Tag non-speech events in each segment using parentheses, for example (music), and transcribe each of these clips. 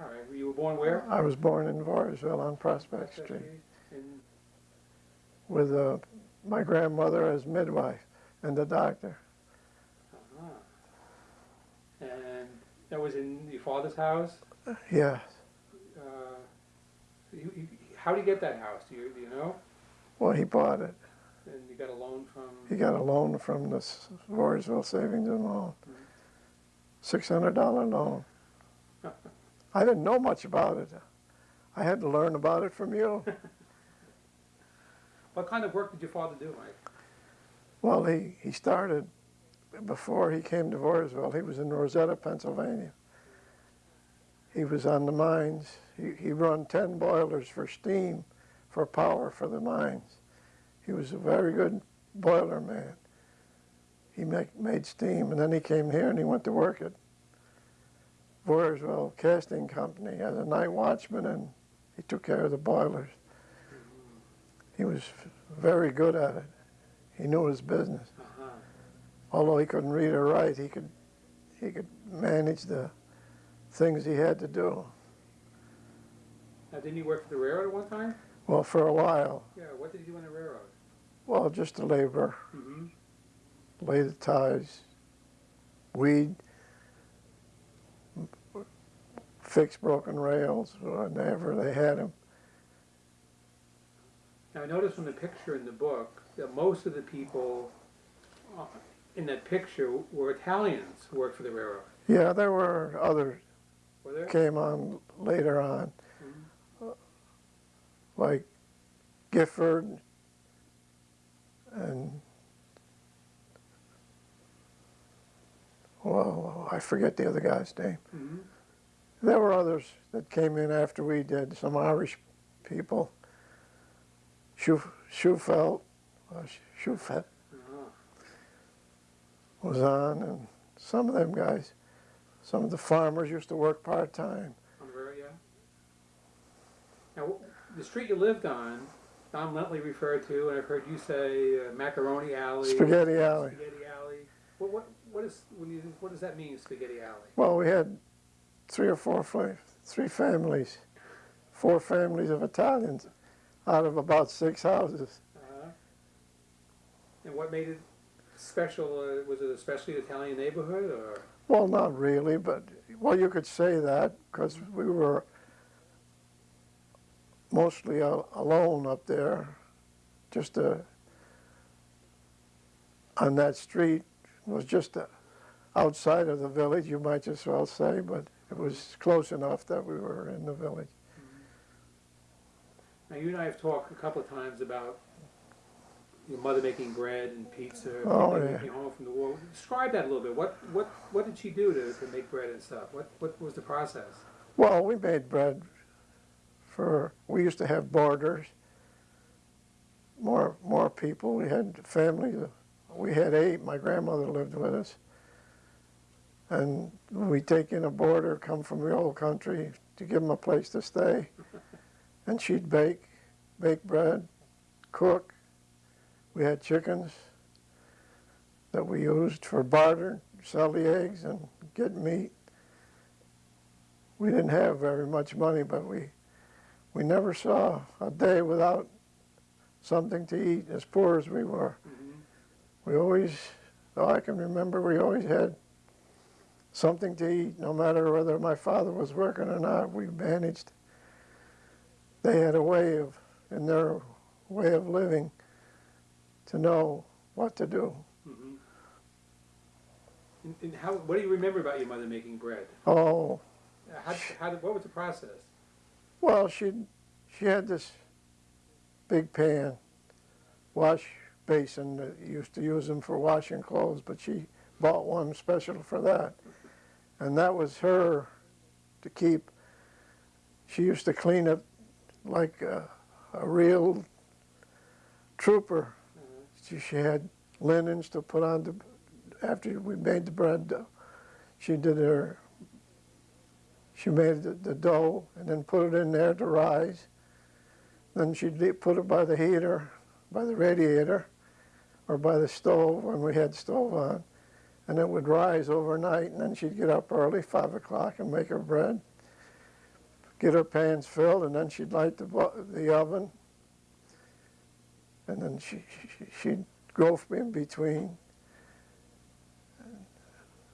All right. You were born where? I was born in Voorheesville on Prospect Street with uh, my grandmother as midwife and the doctor. uh-huh. And that was in your father's house? Yes. Uh, you, you, how did you get that house? Do you, do you know? Well, he bought it. And you got a loan from? He got a loan from the S- Savings and Loan. $600 loan. (laughs) I didn't know much about it. I had to learn about it from you. (laughs) What kind of work did your father do, Mike? Well, he, he started, before he came to Voorheesville, he was in Rosetta, Pennsylvania. He was on the mines. He, he run 10 boilers for steam, for power for the mines. He was a very good boiler man. He make, made steam, and then he came here and he went to work at Voorheesville Casting Company as a night watchman, and he took care of the boilers. He was very good at it. He knew his business Uh-huh. although he couldn't read or write, he could he could manage the things he had to do. Now, didn't he work for the railroad at one time? Well, for a while, Yeah, what did he do on the railroad? well, just to labor, Mm-hmm. lay the ties, weed, fix broken rails whenever they had them. Now, I noticed from the picture in the book that most of the people uh, in that picture were Italians who worked for the railroad. Yeah, there were others Were there? came on later on, Mhm. like Gifford and well, I forget the other guy's name. Mhm. There were others that came in after we did, some Irish people. Schuf- Schufelt, uh, Schufelt Uh-huh. was on, and some of them guys, some of the farmers used to work part-time. On the railroad, yeah. Now, the street you lived on, Don Lentley referred to, and I've heard you say uh, Macaroni Alley. Spaghetti Alley. Spaghetti Alley. What, what, what is, when you, what does that mean, Spaghetti Alley? Well, we had three or four, three families, four families of Italians out of about six houses. Uh-huh. And what made it special? Uh, was it especially Italian neighborhood, or? Well, not really, but, well, you could say that because we were mostly alone up there, just a, on that street was just a, outside of the village, you might as well say, but it was close enough that we were in the village. Now, you and I have talked a couple of times about your mother making bread and pizza. Oh, yeah. came home from the war. Describe that a little bit. What, what, what did she do to, to make bread and stuff? What, what was the process? Well, we made bread for, we used to have boarders, more, more people. We had families, of- we had eight, my grandmother lived with us. And we take in a boarder, come from the old country to give them a place to stay. (laughs) And she'd bake, bake bread, cook. We had chickens that we used for barter, sell the eggs and get meat we didn't have very much money, but we we never saw a day without something to eat. As poor as we were, Mhm. we always, though I can remember, we always had something to eat. No matter whether my father was working or not, we managed. They had a way of, in their way of living, to know what to do. Mhm. And, and how? What do you remember about your mother making bread? Oh, Uh, How, how what was the process? Well, she she had this big pan, wash basin that used to use them for washing clothes, but she bought one special for that, and that was her to keep. She used to clean it like a, a real trooper. She, she had linens to put on the after we made the bread. dough. She did her she made the, the dough and then put it in there to rise. Then she'd put it by the heater, by the radiator, or by the stove when we had stove on. And it would rise overnight, and then she'd get up early, 5 o'clock, and make her bread. get her pans filled, and then she'd light the, the oven. And then she, she, she'd go in between.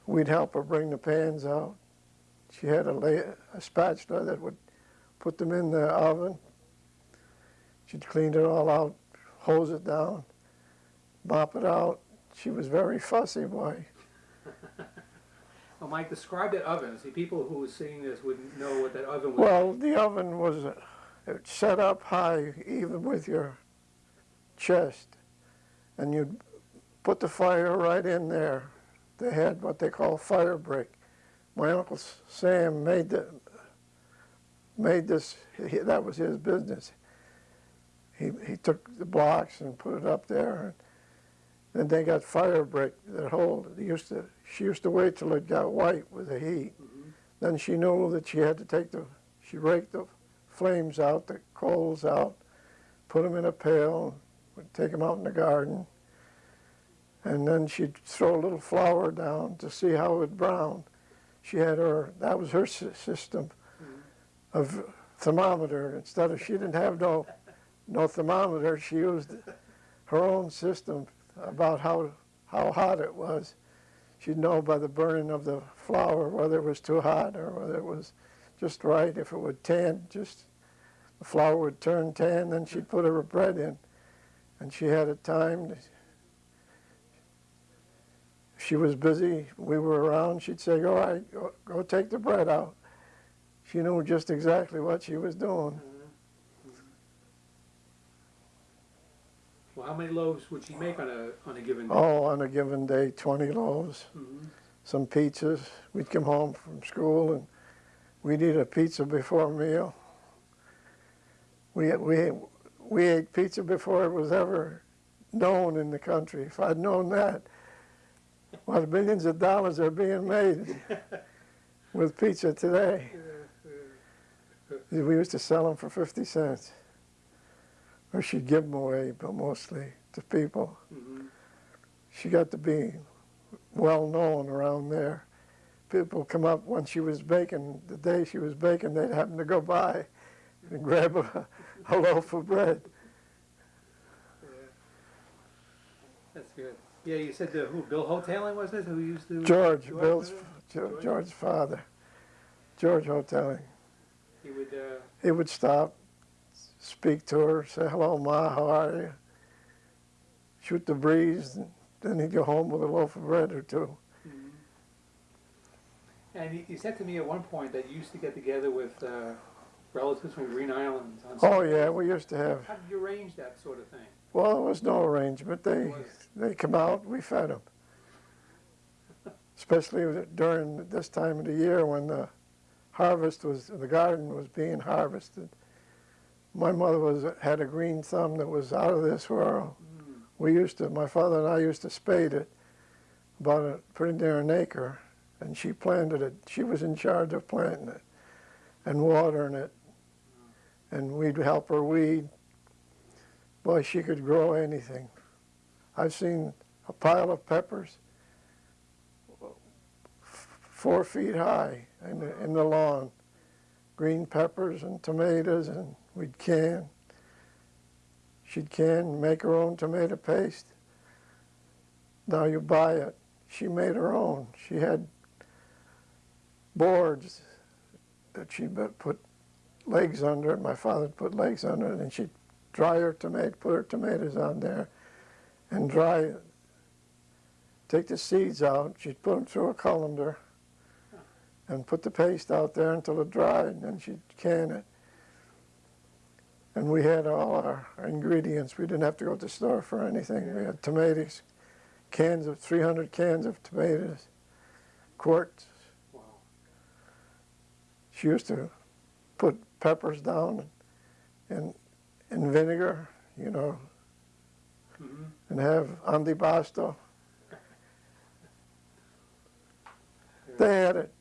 We'd help her bring the pans out. She had a, a spatula that would put them in the oven. She'd clean it all out, hose it down, mop it out. She was very fussy, boy. Well, Mike, describe that oven. See, people who are seeing this wouldn't know what that oven was. Well, the oven was uh, it set up high, even with your chest, and you'd put the fire right in there. They had what they call fire brick. My uncle Sam made the made this. He, that was his business. He he took the blocks and put it up there, and then they got fire brick that hold. They used to. She used to wait till it got white with the heat. Mhm. Then she knew that she had to take the, she raked the flames out, the coals out, put them in a pail, would take them out in the garden, and then she'd throw a little flour down to see how it would brown. She had her, that was her sy- system of thermometer. Instead of, she didn't have no, no thermometer, she used her own system about how, how hot it was she'd know by the burning of the flour whether it was too hot or whether it was just right. If it would tan, just the flour would turn tan, then she'd put her bread in. And she had it timed. If she was busy, we were around, she'd say, all right, go, go take the bread out. She knew just exactly what she was doing. Well, how many loaves would she make on a on a given day? Oh, on a given day, 20 loaves. Mhm. some pizzas. We'd come home from school and we'd eat a pizza before a meal. We, we, we ate pizza before it was ever known in the country. If I'd known that, what millions of dollars are being made (laughs) with pizza today. We used to sell them for 50 cents. Or she'd give them away, but mostly to people. Mhm. She got to be well known around there. People come up when she was baking, the day she was baking, they'd happen to go by and grab a, a loaf of bread. Yeah. That's good. Yeah, you said the, who, Bill Hoteling was it, who used to? George, George Bill's. George, George? George's father, George Hoteling. He would, uh, He would stop, speak to her, say, hello, Ma, how are you? Shoot the breeze, and then he'd go home with a loaf of bread or two. mhm. and he, he said to me at one point that you used to get together with, uh, relatives from Green Islands on Oh, yeah, we used to have How did you arrange that sort of thing? Well, there was no arrangement. They they come out, we fed them. (laughs) Especially during this time of the year when the harvest was, the garden was being harvested. My mother was had a green thumb that was out of this world. Mm. We used to, my father and I used to spade it, about a, pretty near an acre, and she planted it. She was in charge of planting it and watering it, and we'd help her weed. Boy, she could grow anything. I've seen a pile of peppers f- four feet high in the, in the lawn. Green peppers and tomatoes, and we'd can. She'd can, make her own tomato paste. Now you buy it. She made her own. She had boards that she put put legs under it. My father put legs under it, and she'd dry her tomato, put her tomatoes on there, and dry it. Take the seeds out. She'd put them through a colander, and put the paste out there until it dried, and then she'd can it. And we had all our ingredients. We didn't have to go to the store for anything. We had tomatoes, cans of 300 cans of tomatoes, quarts. Wow. She used to put peppers down and in vinegar, you know, Mhm. and have antipasto. (laughs) They had it.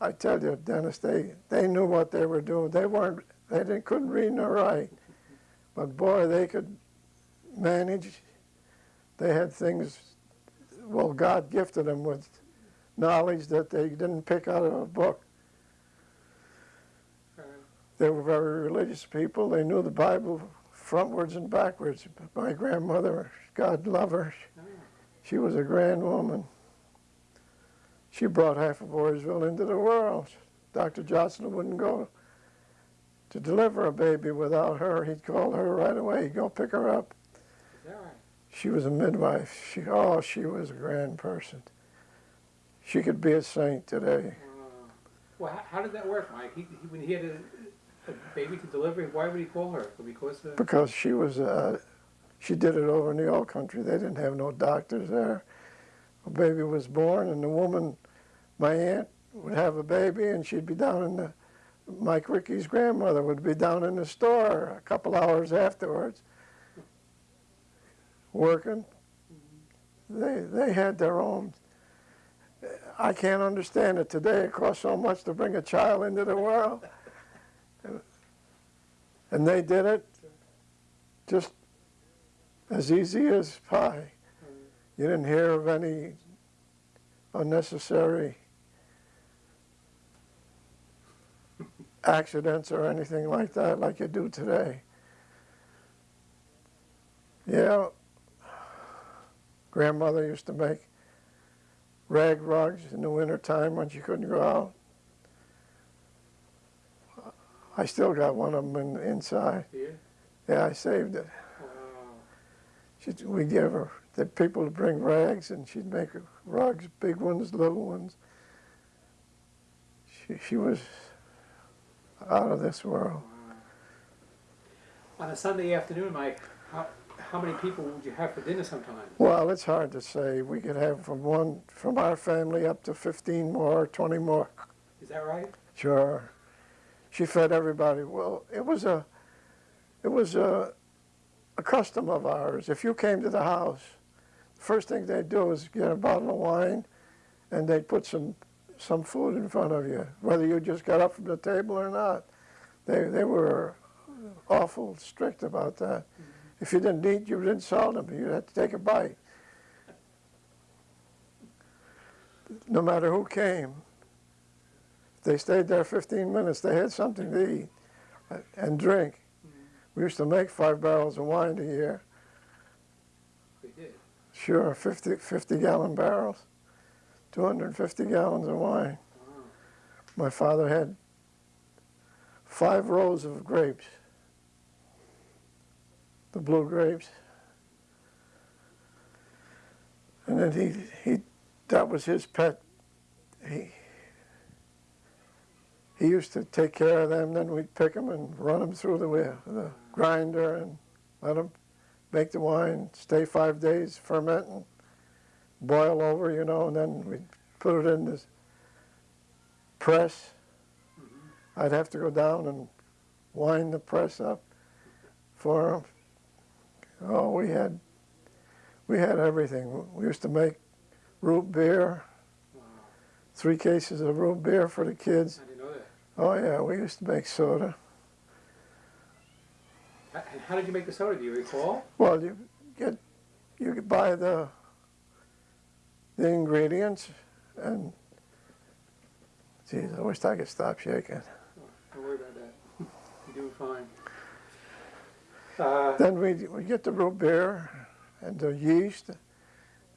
I tell you, Dennis, they, they knew what they were doing. They weren't, they didn't, couldn't read nor write. But boy, they could manage. They had things, well, God gifted them with knowledge that they didn't pick out of a book. They were very religious people. They knew the Bible frontwards and backwards. My grandmother, God love her, she was a grand woman. She brought half of Voorheesville into the world. Dr. Johnson wouldn't go to deliver a baby without her. He'd call her right away. He'd go pick her up. is right? She was a midwife. She, oh, she was a grand person. She could be a saint today. Uh, Well, how, how did that work, Mike? He, he, when he had a, a baby to deliver, why would he call her? Because of, because she was uh, she did it over in the old country. They didn't have no doctors there. A baby was born, and the woman, my aunt, would have a baby, and she'd be down in the. Mike Ricky's grandmother would be down in the store a couple hours afterwards, working. They they had their own. I can't understand it today. It costs so much to bring a child into the world, and they did it just as easy as pie. You didn't hear of any unnecessary accidents or anything like that like you do today. Yeah, grandmother used to make rag rugs in the wintertime when she couldn't go out. I still got one of them in, inside. here? Yeah, I saved it. Wow. She'd, we give her the people to bring rags, and she'd make rugs, big ones, little ones. She, she was out of this world. On a Sunday afternoon, Mike, how, how many people would you have for dinner sometimes? Well, it's hard to say. We could have from one, from our family up to 15 more, 20 more. Is that right? Sure. She fed everybody. Well, it was a, it was a, a custom of ours. If you came to the house, the first thing they'd do is get a bottle of wine, and they'd put some, some food in front of you, whether you just got up from the table or not. They, they were awful strict about that. Mm-hmm. If you didn't eat, you didn't sell them. You had to take a bite. No matter who came, they stayed there 15 minutes, they had something to eat and drink. Mm-hmm. We used to make five barrels of wine a year. They did. Sure, 50, 50 gallon barrels, 250 gallons of wine. My father had five rows of grapes, the blue grapes. And then he, he, that was his pet. He, he used to take care of them, then we'd pick them and run them through the, the grinder and let them make the wine, stay five days fermenting, boil over, you know, and then we'd put it in this press. Mm-hmm. I'd have to go down and wind the press up for them. Oh, we had, we had everything. We used to make root beer, Wow. three cases of root beer for the kids. I didn't know that. Oh yeah, we used to make soda. How did you make the soda? Do you recall? Well, you get, you could buy the, the ingredients and, geez, I wish I could stop shaking. Don't worry about that. You're doing fine. Uh, Then we we get the root beer and the yeast,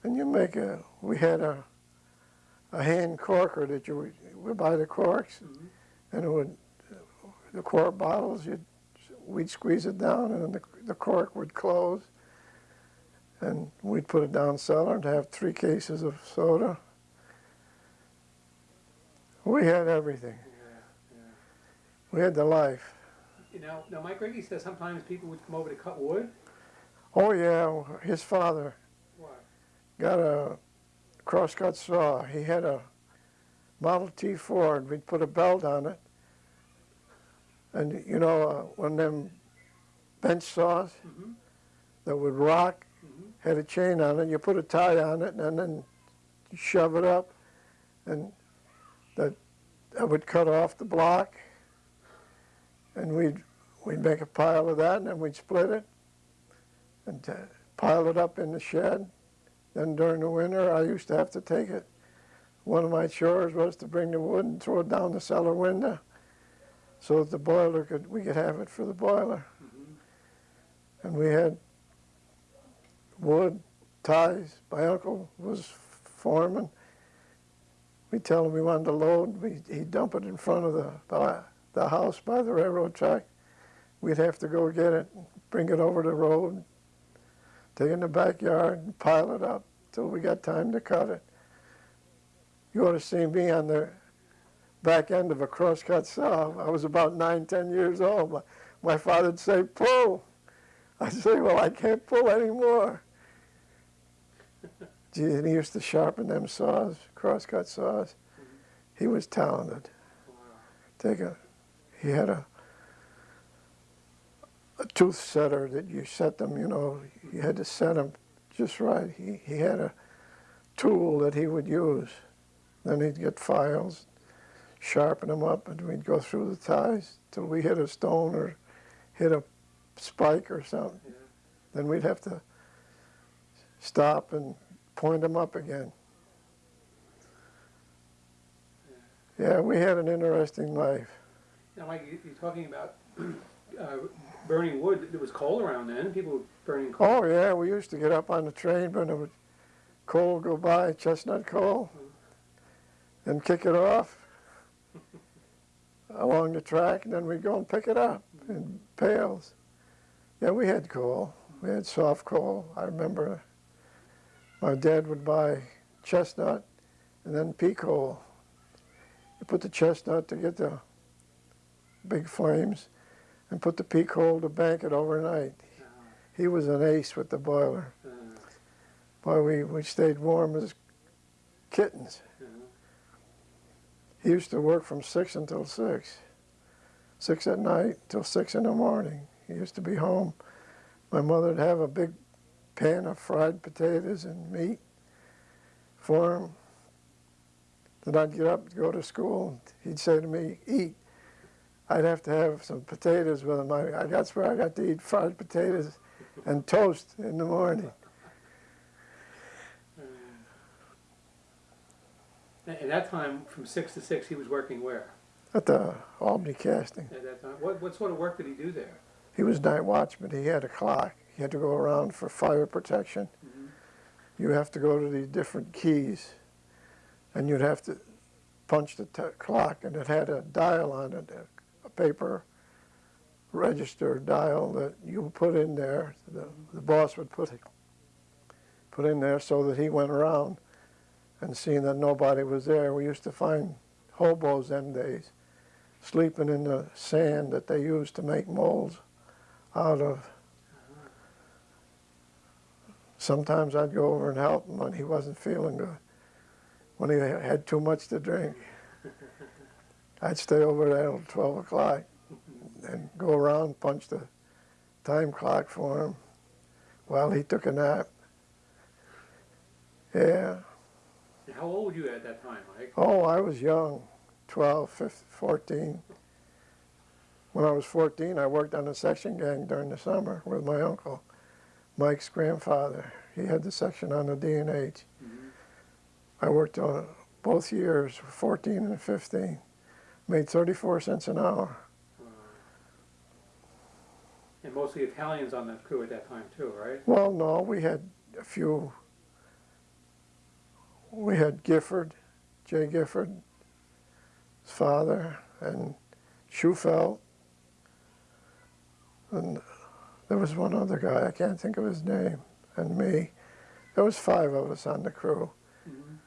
and you make a. We had a a hand corker that you would, buy the corks, mhm. and it would the quart bottles. You we'd squeeze it down, and the the cork would close, and we'd put it down cellar and have three cases of soda. We had everything. Yeah, yeah. We had the life. You know, now Mike Riggy says sometimes people would come over to cut wood. Oh yeah, his father What? got a crosscut saw. He had a Model T Ford. We'd put a belt on it. And you know, uh, one of them bench saws Mm-hmm. that would rock. Had a chain on it. You put a tie on it and then shove it up. And that, that would cut off the block. And we'd, we'd make a pile of that and then we'd split it and pile it up in the shed. Then during the winter, I used to have to take it. One of my chores was to bring the wood and throw it down the cellar window so that the boiler could, we could have it for the boiler. Mhm. And we had wood, ties, my uncle was foreman. We'd tell him we wanted to load, we, he'd dump it in front of the, the, the house by the railroad track. We'd have to go get it, bring it over the road, take it in the backyard and pile it up till we got time to cut it. You ought to see me on the back end of a crosscut saw. I was about nine, ten years old. My, my father'd say, pull. I'd say, well, I can't pull anymore. And he used to sharpen them saws, crosscut saws. He was talented. Take a, he had a, a tooth setter that you set them, you know, you had to set them just right. He, he had a tool that he would use. Then he'd get files, sharpen them up, and we'd go through the ties till we hit a stone or hit a spike or something. Yeah. Then we'd have to stop and point them up again. Yeah, we had an interesting life. Now, Mike, you- you're talking about (clears throat) uh, burning wood. It was coal around then. People were burning coal. Oh yeah, we used to get up on the train when it would coal go by, chestnut coal, and kick it off (laughs) along the track, and then we'd go and pick it up in pails. Yeah, we had coal. We had soft coal. I remember my dad would buy chestnut and then pea coal. Put the chestnut to get the big flames, and put the pea coal to bank it overnight. He was an ace with the boiler. Boy, we, we stayed warm as kittens. He used to work from six until six. Six at night till six in the morning. He used to be home. My mother'd have a big pan of fried potatoes and meat for him. Then I'd get up to go to school. He'd say to me, eat. I'd have to have some potatoes with him. I, I, that's where I got to eat fried potatoes and toast in the morning. At at that time, from six to six, he was working where? At the Albany Casting. At that time, what what sort of work did he do there? He was night watchman. He had a clock. He had to go around for fire protection. Mhm. You have to go to these different keys, and you'd have to punch the clock, and it had a dial on it, a, a paper register dial that you put in there. The, the boss would put it, put in there so that he went around and seeing that nobody was there. We used to find hobos them days sleeping in the sand that they used to make molds out of. Sometimes I'd go over and help him when he wasn't feeling good, when he had too much to drink. (laughs) I'd stay over there till 12 o'clock and go around, punch the time clock for him while he took a nap. Yeah. How old were you at that time, Mike? Oh, I was young, 12, 15, 14. When I was 14, I worked on a section gang during the summer with my uncle, Mike's grandfather. He had the section on the D&H. Mhm. I worked on both years, 14 and 15. Made 34 cents an hour. Wow. And mostly Italians on that crew at that time too, right? Well, no, we had a few. We had Gifford, Jay Gifford, his father, and Schufelt. And there was one other guy, I can't think of his name, and me. There was five of us on the crew. Mhm.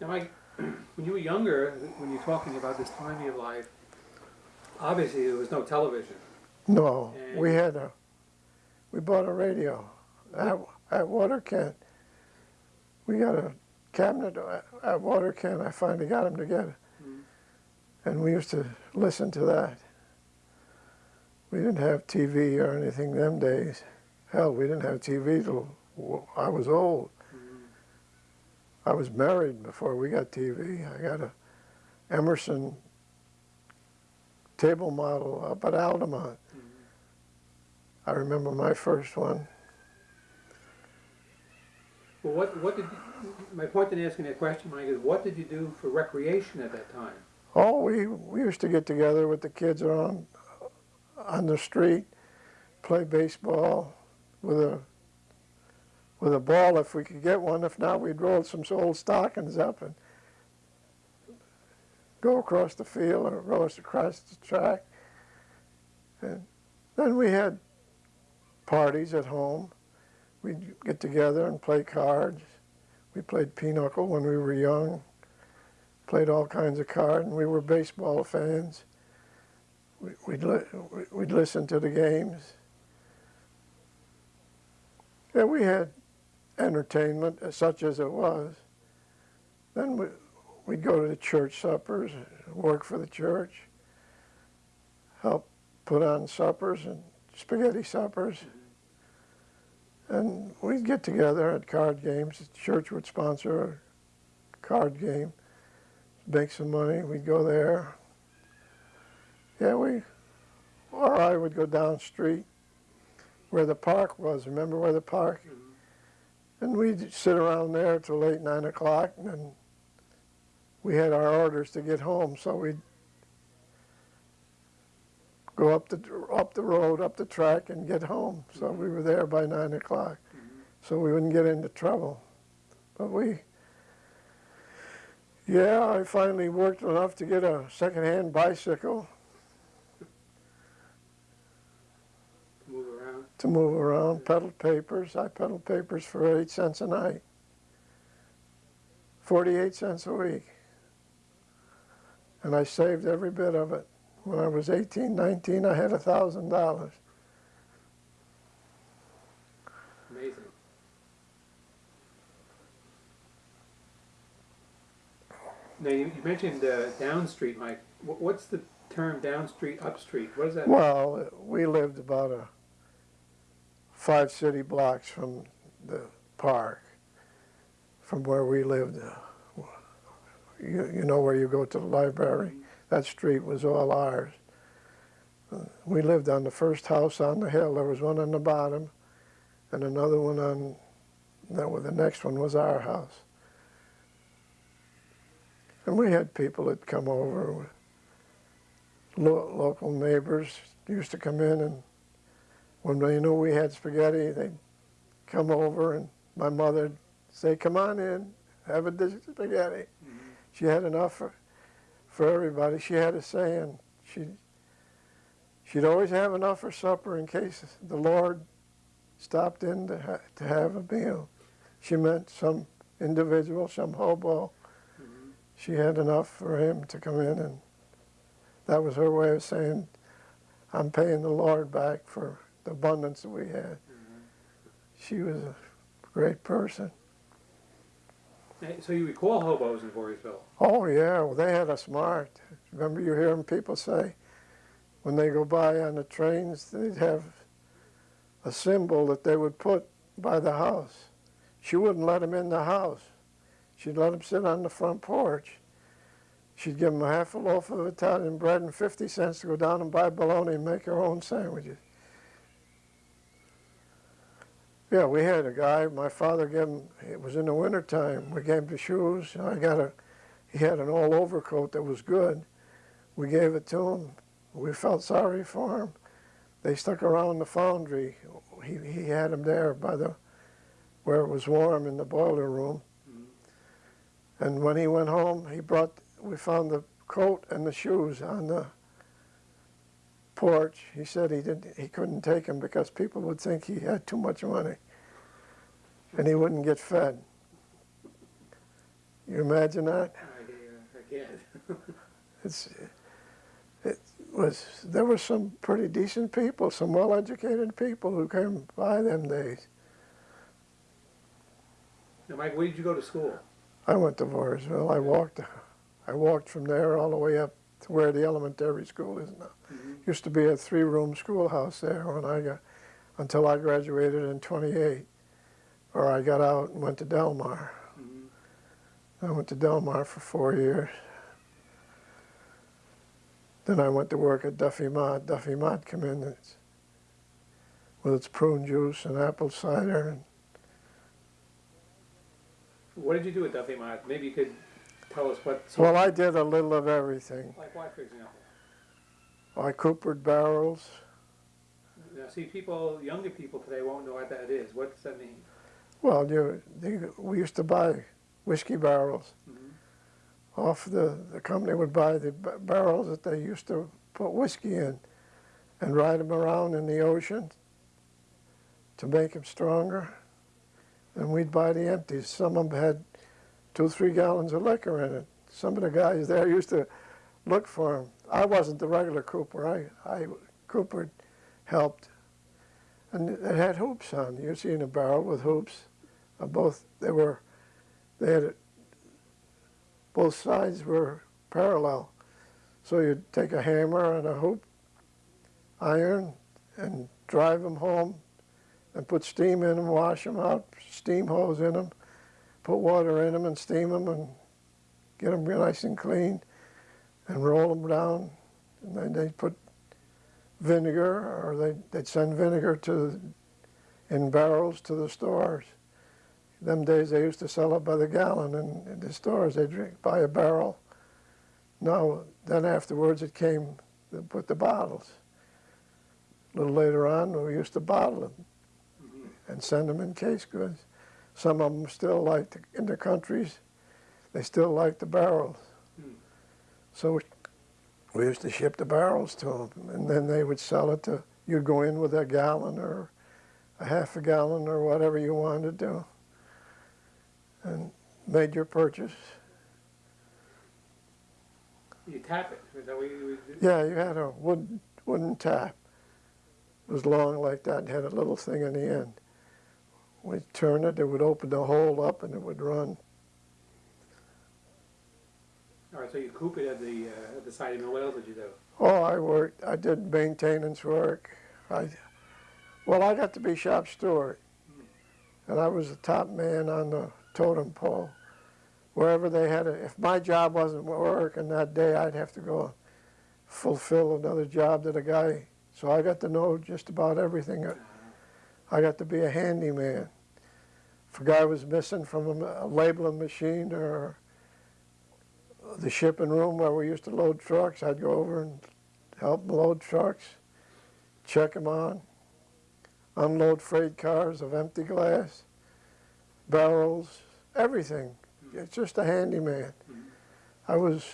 Now, Mike, (clears throat) when you were younger, when you're talking about this time of your life, obviously there was no television. No, we had a, we bought a radio at, at Waterkent. We got a cabinet at, at Waterkent. I finally got him them together. Mhm. And we used to listen to that. We didn't have TV or anything them days. Hell, we didn't have TV till I was old. I was married before we got TV. I got a Emerson table model up at Altamont. I remember my first one. Well, what, what did, my point in asking that question, Mike, is what did you do for recreation at that time? Oh, we, we used to get together with the kids around on the street, play baseball with a with a ball if we could get one. If not, we'd roll some old stockings up and go across the field or roll us across the track. And then we had parties at home. We'd get together and play cards. We played pinochle when we were young played all kinds of cards, and we were baseball fans. We- We'd, li- we'd listen to the games. Yeah, we had entertainment, uh, such as it was. Then we, we'd go to the church suppers, work for the church, help put on suppers and spaghetti suppers. And we'd get together at card games. The church would sponsor a card game make some money. We'd go there. Yeah, we, or I would go down the street where the park was. Remember where the park? And we'd sit around there till late nine o'clock, and then we had our orders to get home, so we'd go up the up the road, up the track, and get home. So we were there by nine o'clock, so we wouldn't get into trouble. But we yeah, I finally worked enough to get a second-hand bicycle Move around. To move around, peddled papers. I peddled papers for eight cents a night. 48 cents a week. And I saved every bit of it. When I was 18, 19, I had a $1,000. Amazing. Now, you, you mentioned uh, down street, Mike. What's the term down street, up street? What is that? Well, we lived about a five city blocks from the park, from where we lived. You, you know where you go to the library? That street was all ours. Uh, We lived on the first house on the hill. There was one on the bottom and another one on, that was, the next one was our house. And we had people that come over, lo- local neighbors used to come in and when they knew we had spaghetti, they'd come over and my mother'd say, come on in, have a dish of spaghetti. Mm-hmm. She had enough for, for everybody. She had a saying, she, she'd always have enough for supper in case the Lord stopped in to, ha- to have a meal. She meant some individual, some hobo. Mm-hmm. She had enough for him to come in and that was her way of saying, I'm paying the Lord back for the abundance that we had. She was a great person. So you recall hobos in Voorheesville? Oh yeah, well they had us marked. Remember you hear 'em people say, when they go by on the trains, they'd have a symbol that they would put by the house. She wouldn't let them in the house. She'd let them sit on the front porch. She'd give 'em a half a loaf of Italian bread and 50 cents to go down and buy bologna and make her own sandwiches. Yeah, we had a guy, my father gave him, it was in the wintertime, we gave him the shoes. I got a, he had an old overcoat that was good. We gave it to him. We felt sorry for him. They stuck around the foundry. He, he had him there by the, where it was warm in the boiler room. And when he went home, he brought, we found the coat and the shoes on the porch. He said he didn't, he couldn't take them because people would think he had too much money, and he wouldn't get fed. You imagine that? I, uh, (laughs) I. It's, it was, there were some pretty decent people, some well-educated people who came by them days. Now, Mike, where did you go to school? I went to Voorheesville. I walked, (laughs) I walked from there all the way up to where the elementary school is now. Used to be a three-room schoolhouse there when I got, until I graduated in 28, or I got out and went to Delmar. Mm-hmm. I went to Delmar for four years. Then I went to work at Duffy Mott. Duffy Mott come in it's, with its prune juice and apple cider. And What did you do at Duffy Mott? Maybe you could tell us what, Well, I did a little of everything. like what, for example? I coopered barrels. Now, see, people, younger people today won't know what that is. What does that mean? Well, you, they, we used to buy whiskey barrels. Mhm. Off the, the company would buy the ba- barrels that they used to put whiskey in and ride them around in the ocean to make them stronger. And we'd buy the empties. Some of them had two, three gallons of liquor in it. Some of the guys there used to look for them. I wasn't the regular cooper. I, I coopered, helped. And it had hoops on. You see in a barrel with hoops. Both, they were, they had, both sides were parallel. So you'd take a hammer and a hoop, iron, and drive them home and put steam in them, wash them out, steam hose in them, put water in them and steam them and get them nice and clean and roll them down. And then they'd put vinegar or they'd, they'd send vinegar to, in barrels to the stores. Them days they used to sell it by the gallon in, in the stores. They'd drink, buy a barrel. No, then afterwards it came with the bottles. A little later on, we used to bottle them and send them in case goods. Some of them still like, the, in the countries, they still like the barrels. So we, we used to ship the barrels to them, and then they would sell it to, you'd go in with a gallon or a half a gallon or whatever you wanted to do, and made your purchase. You tap it. Is that what you? Yeah, you had a wood, wooden tap. It was long like that and had a little thing in the end. We'd turn it, it would open the hole up and it would run. All right, so you coop it at the, uh, at the cider mill. What else did you do? Oh, I worked, I did maintenance work. I, well, I got to be shop steward. And I was the top man on the totem pole. Wherever they had it, if my job wasn't working that day, I'd have to go fulfill another job that a guy, so I got to know just about everything. I got to be a handyman. If a guy was missing from a, labeling machine or the shipping room where we used to load trucks, I'd go over and help load trucks, check them on, unload freight cars of empty glass, barrels, everything. It's just a handyman. I was,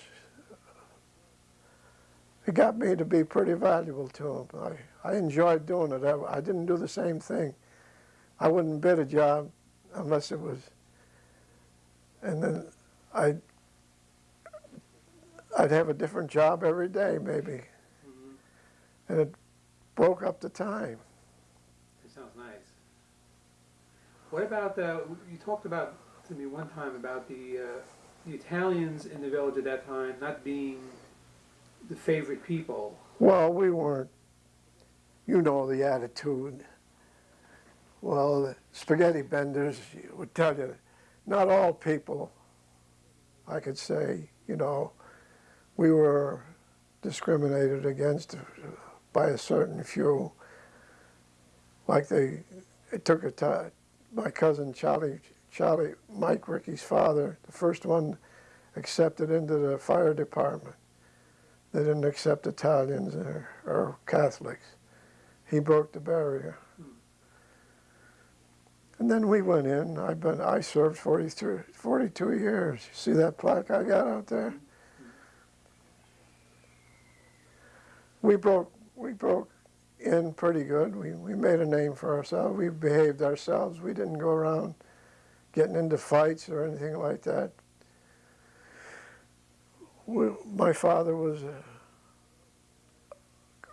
it got me to be pretty valuable to him. I, I enjoyed doing it. I, I didn't do the same thing. I wouldn't bid a job unless it was, and then I'd, I'd have a different job every day maybe, Mhm. and it broke up the time. That sounds nice. What about the, you talked about to me one time about the, uh, the Italians in the village at that time not being the favorite people. Well, we weren't, you know the attitude. Well, the spaghetti benders would tell you, not all people, I could say, you know, we were discriminated against by a certain few. Like they, it took a time, my cousin Charlie, Charlie, Mike Ricky's father, the first one accepted into the fire department. They didn't accept Italians or, or Catholics. He broke the barrier. And then we went in. I've been, I served 43, 42 years. See that plaque I got out there? We broke, we broke in pretty good. We, we made a name for ourselves. We behaved ourselves. We didn't go around getting into fights or anything like that. We, my father was a,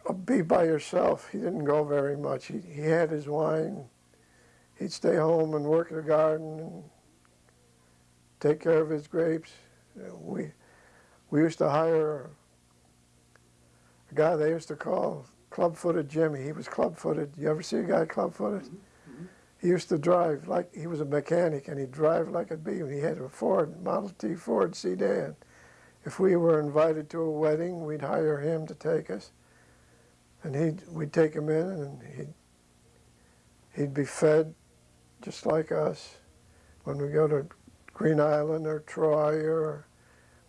a be by yourself. He didn't go very much. He, he had his wine. He'd stay home and work in the garden and take care of his grapes. We, we used to hire a guy they used to call club-footed Jimmy. He was club-footed. You ever see a guy club-footed? Mhm. He used to drive like he was a mechanic, and he'd drive like a bee. And he had a Ford Model T Ford sedan. If we were invited to a wedding, we'd hire him to take us, and he'd we'd take him in, and he'd he'd be fed just like us. When we go to Green Island or Troy or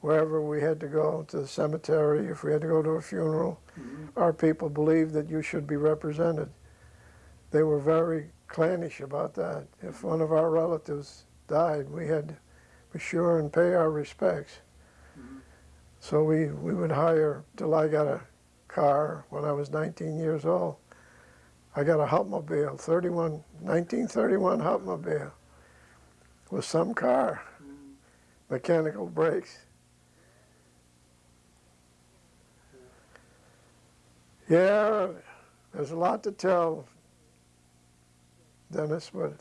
wherever we had to go, to the cemetery, if we had to go to a funeral, Mhm. our people believed that you should be represented. They were very clannish about that. If one of our relatives died, we had to be sure and pay our respects. Mhm. So we, we would hire, till I got a car when I was 19 years old. I got a Hupmobile, 31, 1931 Hupmobile, with some car, Mhm. mechanical brakes. Yeah, there's a lot to tell, Dennis, but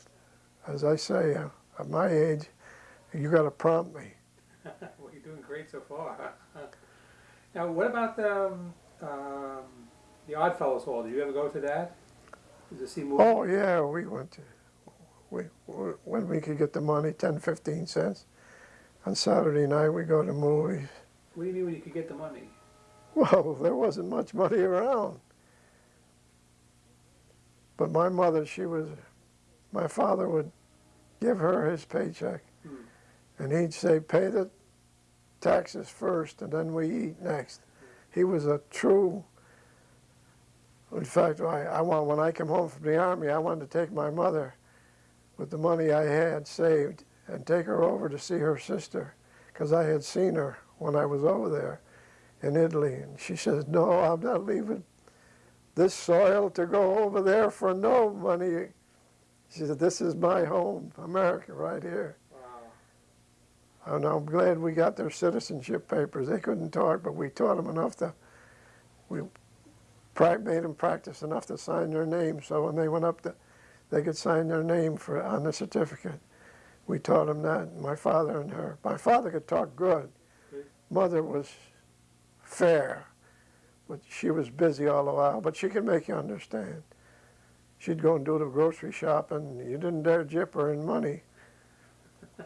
as I say, uh, at my age, you got to prompt me. (laughs) well, you're doing great so far. (laughs) now, what about the um, um, the Oddfellows Hall? Did you ever go to that? Did you see movies? Oh yeah, we went to, we, when we could get the money, 10, 15 cents. On Saturday night, we go to movies. What do you mean when you could get the money? Well, there wasn't much money around. But my mother, she was, my father would give her his paycheck. Hmm. And he'd say, pay the taxes first and then we eat next. He was a true, in fact, I, I want, when I came home from the army, I wanted to take my mother with the money I had saved and take her over to see her sister because I had seen her when I was over there in Italy. And she says, no, I'm not leaving this soil to go over there for no money. She said, this is my home, America, right here. Wow. And I'm glad we got their citizenship papers. They couldn't talk, but we taught them enough to, we made them practice enough to sign their name. So when they went up, to, they could sign their name for on the certificate. We taught them that. My father and her. My father could talk good. Good. Mother was fair, but she was busy all the while. But she could make you understand. She'd go and do the grocery shopping. You didn't dare jip her in money. (laughs)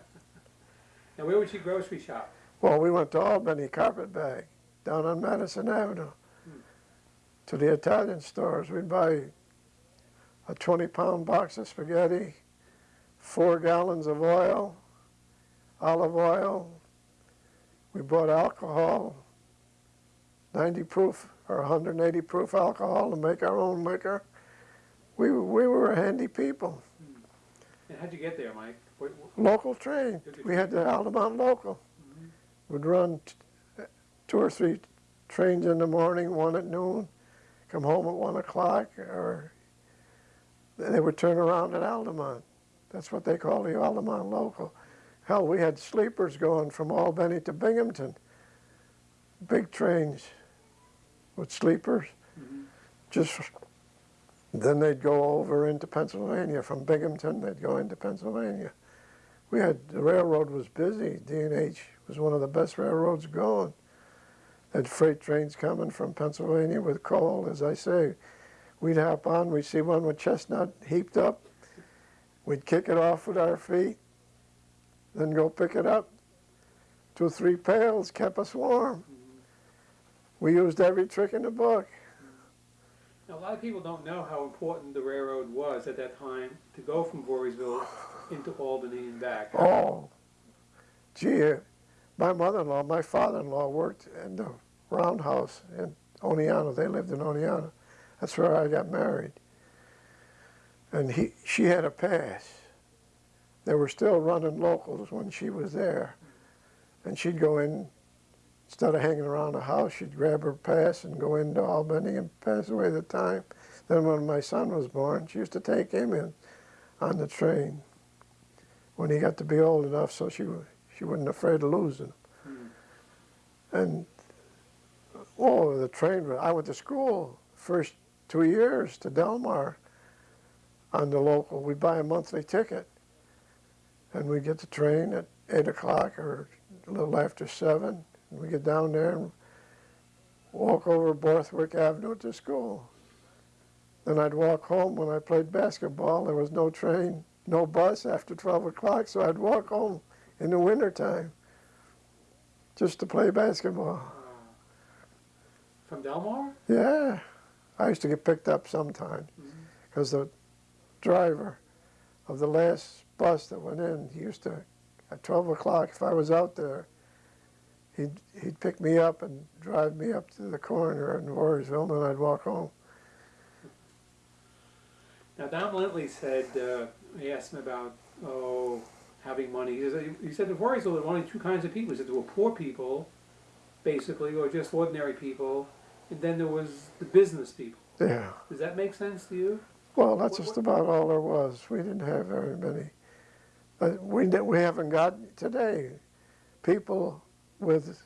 Now, where would she grocery shop? Well, we went to Albany Carpetbag down on Madison Avenue hmm. to the Italian stores. We'd buy a 20 pound box of spaghetti, four gallons of oil, olive oil. We bought alcohol, 90 proof or 180 proof alcohol to make our own liquor. We, we were handy people. And how'd you get there, Mike? What, what, Local train. We had the Altamont Local. Mm-hmm. We would run t- two or three trains in the morning, one at noon, come home at one o'clock, or they would turn around at Altamont. That's what they call the Altamont Local. Hell, we had sleepers going from Albany to Binghamton. Big trains with sleepers. Mhm. Just then they'd go over into Pennsylvania. From Binghamton, they'd go into Pennsylvania. We had the railroad was busy. D&H was one of the best railroads going. Had freight trains coming from Pennsylvania with coal, as I say. We'd hop on. We'd see one with chestnut heaped up. We'd kick it off with our feet, then go pick it up. Two, or three pails kept us warm. We used every trick in the book. Now, a lot of people don't know how important the railroad was at that time to go from Voorheesville into Albany and back. Oh, gee, my mother-in-law, my father-in-law worked in the roundhouse in Oneonta. They lived in Oneonta. That's where I got married. And he, she had a pass. They were still running locals when she was there. And she'd go in, instead of hanging around the house, she'd grab her pass and go into Albany and pass away the time. Then when my son was born, she used to take him in on the train when he got to be old enough so she, she wasn't afraid of losing him. Hmm. And, oh, the train, I went to school first two years to Delmar on the local. We'd buy a monthly ticket and we'd get the train at 8 o'clock or a little after 7. We get down there and walk over Borthwick Avenue to school. Then I'd walk home when I played basketball. There was no train, no bus after 12 o'clock, so I'd walk home in the wintertime just to play basketball. Uh, from Delmar? Yeah, I used to get picked up sometimes Mhm. because the driver of the last bus that went in he used to, at 12 o'clock, if I was out there, he'd, he'd pick me up and drive me up to the corner in Voorheesville, and then I'd walk home. Now, Don Lintley said, uh, he asked him about, oh, having money. He said, he said in Voorheesville there were only two kinds of people. He said there were poor people, basically, or just ordinary people, and then there was the business people. Yeah. Does that make sense to you? Well, that's What- just what- about all there was. We didn't have very many. But we, we haven't got today people with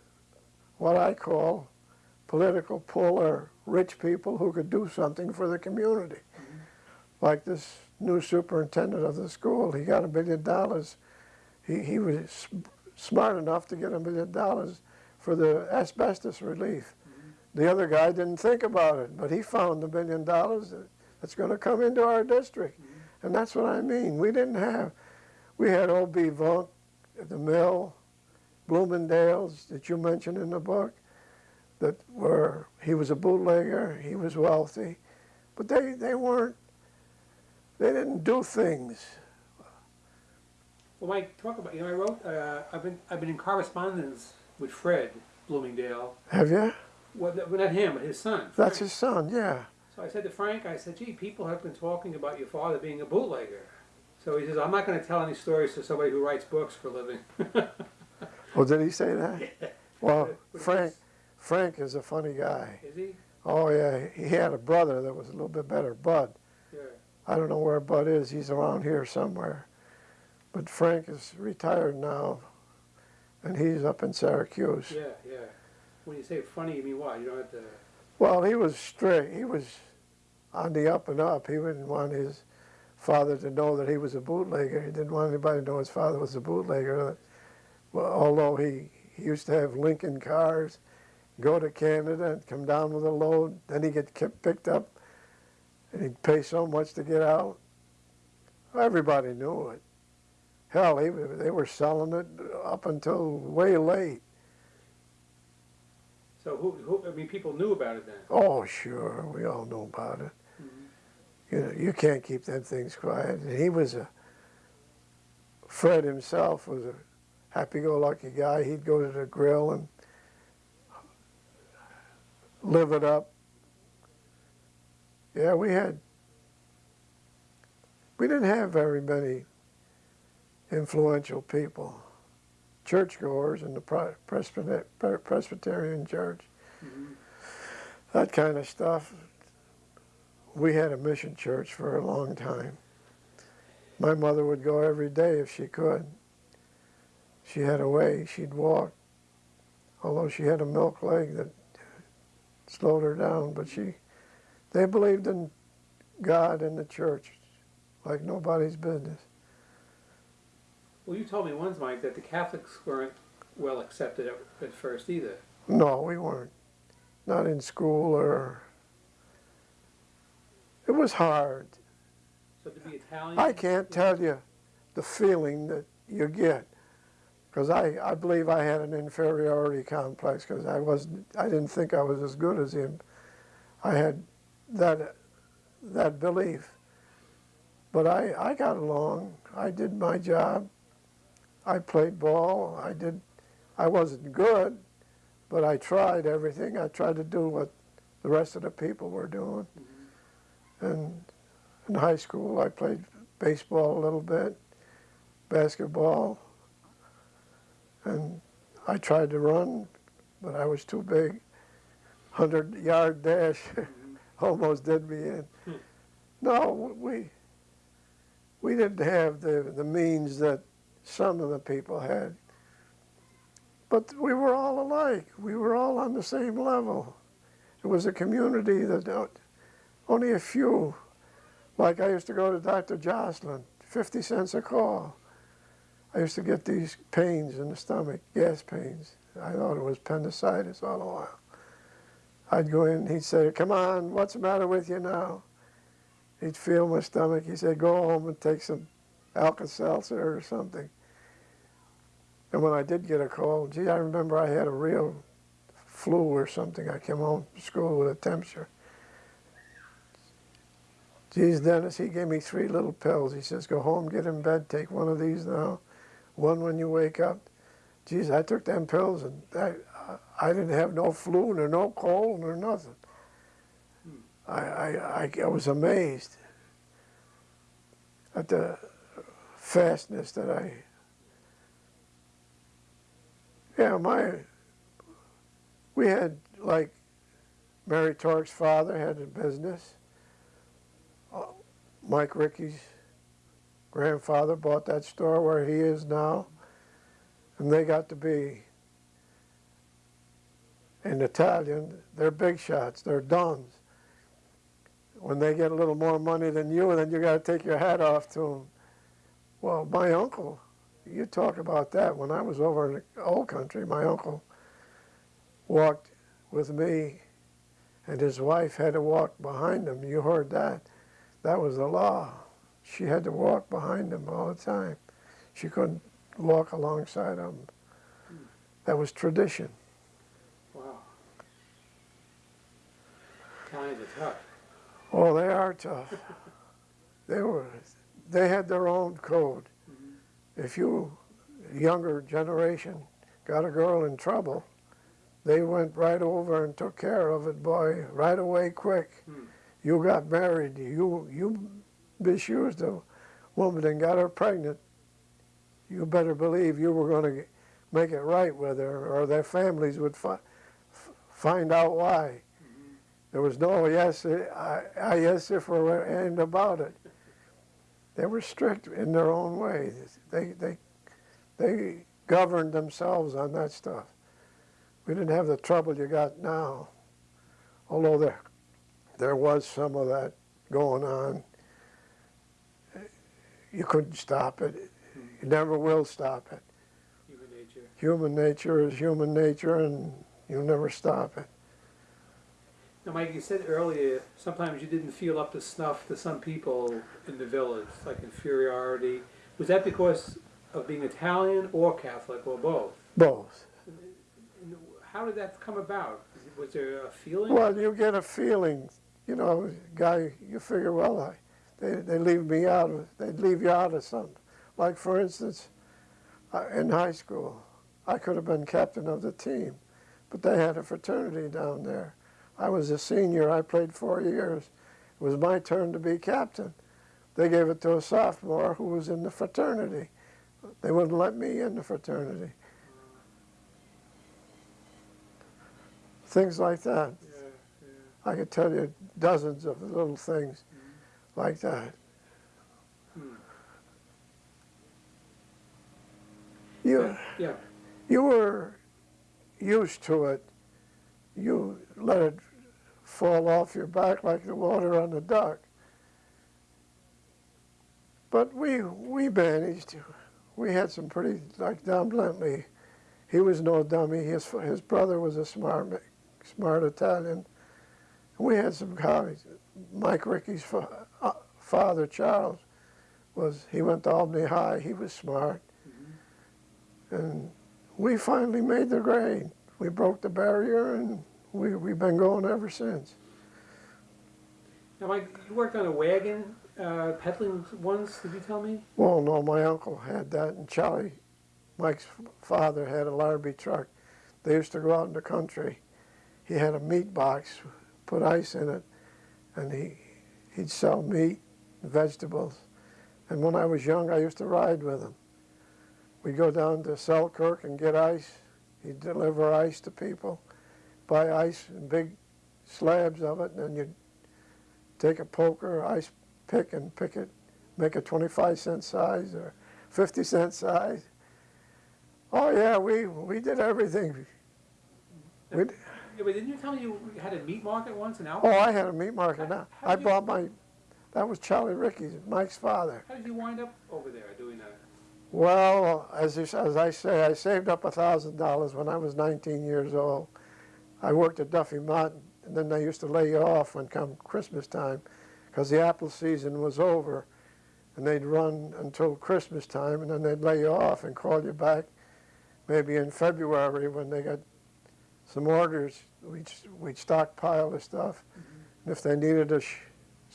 what I call political pull or rich people who could do something for the community. Like this new superintendent of the school, he got a million dollars. He, he was smart enough to get a million dollars for the asbestos relief. The other guy didn't think about it, but he found the million dollars that's going to come into our district. And that's what I mean. We didn't have, we had O.B. Vunk at the mill, Bloomingdale's that you mentioned in the book, that were, he was a bootlegger, he was wealthy, but they, they weren't, they didn't do things. Well, Mike, talk about, you know, I wrote, uh, I've been, I've been in correspondence with Fred Bloomingdale. Have you? Well, not him, but his son. That's his son, yeah. So I said to Frank, I said, gee, people have been talking about your father being a bootlegger. So he says, I'm not going to tell any stories to somebody who writes books for a living. (laughs) Well, did he say that? (laughs) Well, Frank, Frank is a funny guy. Is he? Oh yeah, he had a brother that was a little bit better, Bud. Yeah. I don't know where Bud is. He's around here somewhere. But Frank is retired now, and he's up in Syracuse. Yeah, yeah. When you say funny, you mean what? You don't have to. Well, he was straight. He was on the up and up. He didn't want his father to know that he was a bootlegger. He didn't want anybody to know his father was a bootlegger. Although he, he used to have Lincoln cars, go to Canada and come down with a load. Then he'd get kept picked up, and he'd pay so much to get out. Everybody knew it. Hell, they, were- they were selling it up until way late. So who, who? I mean, people knew about it then. Oh, sure, we all know about it. Mm-hmm. You know, you can't keep them things quiet. And he was a, Fred himself was a happy-go-lucky guy. He'd go to the grill and live it up. Yeah, we had, we didn't have very many influential people, churchgoers in the Presbyter- Presbyterian church Mhm. that kind of stuff. We had a mission church for a long time. My mother would go every day if she could. She had a way, she'd walk, although she had a milk leg that slowed her down, but she, they believed in God and the church like nobody's business. Well, you told me once, Mike, that the Catholics weren't well accepted at, at first either. No, we weren't. Not in school or, it was hard. So to be Italian. I can't tell you the feeling that you get, because I, I believe I had an inferiority complex because I wasn't I didn't think I was as good as him. I had that that belief, but I I got along. I did my job. I played ball. I did. I wasn't good, but I tried everything. I tried to do what the rest of the people were doing, and in high school, I played baseball a little bit, basketball, and I tried to run, but I was too big. Hundred yard dash (laughs) almost did me in. No, we we didn't have the the means that some of the people had, but we were all alike. We were all on the same level. It was a community that only a few like I used to go to Dr. Jocelyn, 50 cents a call. I used to get these pains in the stomach, gas pains. I thought it was appendicitis all the while. I'd go in, he'd say, come on, what's the matter with you now? He'd feel my stomach. He said, go home and take some Alka-Seltzer or something. And when I did get a call, gee, I remember I had a real flu or something. I came home from school with a temperature. Geez, Dennis, he gave me three little pills. He says, go home, get in bed, take one of these now, one when you wake up, geez, I took them pills and I, I didn't have no flu nor no cold nor nothing. I, I, I, was amazed at the fastness that I, yeah, my, we had like Mary Tork's father had a business. Uh, Mike Ricky's grandfather bought that store where he is now. And they got to be, in Italian, they're big shots, they're dons. When they get a little more money than you, then you got to take your hat off to them. Well, my uncle, you talk about that. When I was over in the old country, my uncle walked with me and his wife had to walk behind him. You heard that. That was the law. She had to walk behind him all the time. She couldn't walk alongside him. That was tradition. Wow. Kind of tough. Oh, they are tough. (laughs) they were, they had their own code. If you, younger generation, got a girl in trouble, they went right over and took care of it, boy, right away, quick. Hmm. You got married, you you misused the woman and got her pregnant. You better believe you were going to make it right with her, or their families would fi- find out why. Mm-hmm. There was no yes, I, I yes if or and about it. They were strict in their own way. They they they governed themselves on that stuff. We didn't have the trouble you got now, although there there was some of that going on. You couldn't stop it. You never will stop it. Human nature. Human nature is human nature, and you'll never stop it. Now, Mike, you said earlier sometimes you didn't feel up to snuff to some people in the village, like inferiority. Was that because of being Italian or Catholic or both? Both. How did that come about? Was there a feeling? Well, you get a feeling, you know, guy. You figure, well, I, they they leave me out of. They'd leave you out of something. Like for instance, uh, in high school, I could have been captain of the team, but they had a fraternity down there. I was a senior. I played four years. It was my turn to be captain. They gave it to a sophomore who was in the fraternity. They wouldn't let me in the fraternity. Things like that. Yeah, yeah. I could tell you dozens of little things like that. Hmm. You, Yeah. you were used to it. You let it fall off your back like the water on the duck. But we, we managed. We had some pretty, like Don Blentley, he was no dummy. His, his brother was a smart, smart Italian. We had some guys. Mike Ricky's fa- uh, father, Charles, was he went to Albany High. He was smart, and we finally made the grade. We broke the barrier, and we we've been going ever since. Now, Mike, you worked on a wagon, uh, peddling once. Did you tell me? Well, no, my uncle had that, and Charlie, Mike's father, had a Larrabee truck. They used to go out in the country. He had a meat box, put ice in it, and he he'd sell meat, vegetables. And when I was young, I used to ride with him. We'd go down to Selkirk and get ice. He'd deliver ice to people, buy ice in big slabs of it, and then you'd take a poker, ice pick, and pick it, make a 25 cent size or 50 cent size. Oh yeah, we we did everything. We, Yeah, but didn't you tell me you had a meat market once in oh, I had a meat market now. How- I how'd you- my, that was Charlie Ricky's, Mike's father. How did you wind up over there doing that? Well, as, you, as I say, I saved up a thousand dollars when I was 19 years old. I worked at Duffy Martin, and then they used to lay you off when come Christmas time, because the apple season was over, and they'd run until Christmas time, and then they'd lay you off and call you back, maybe in February when they got some orders. We'd we'd stockpile the stuff, mm-hmm. and if they needed a sh-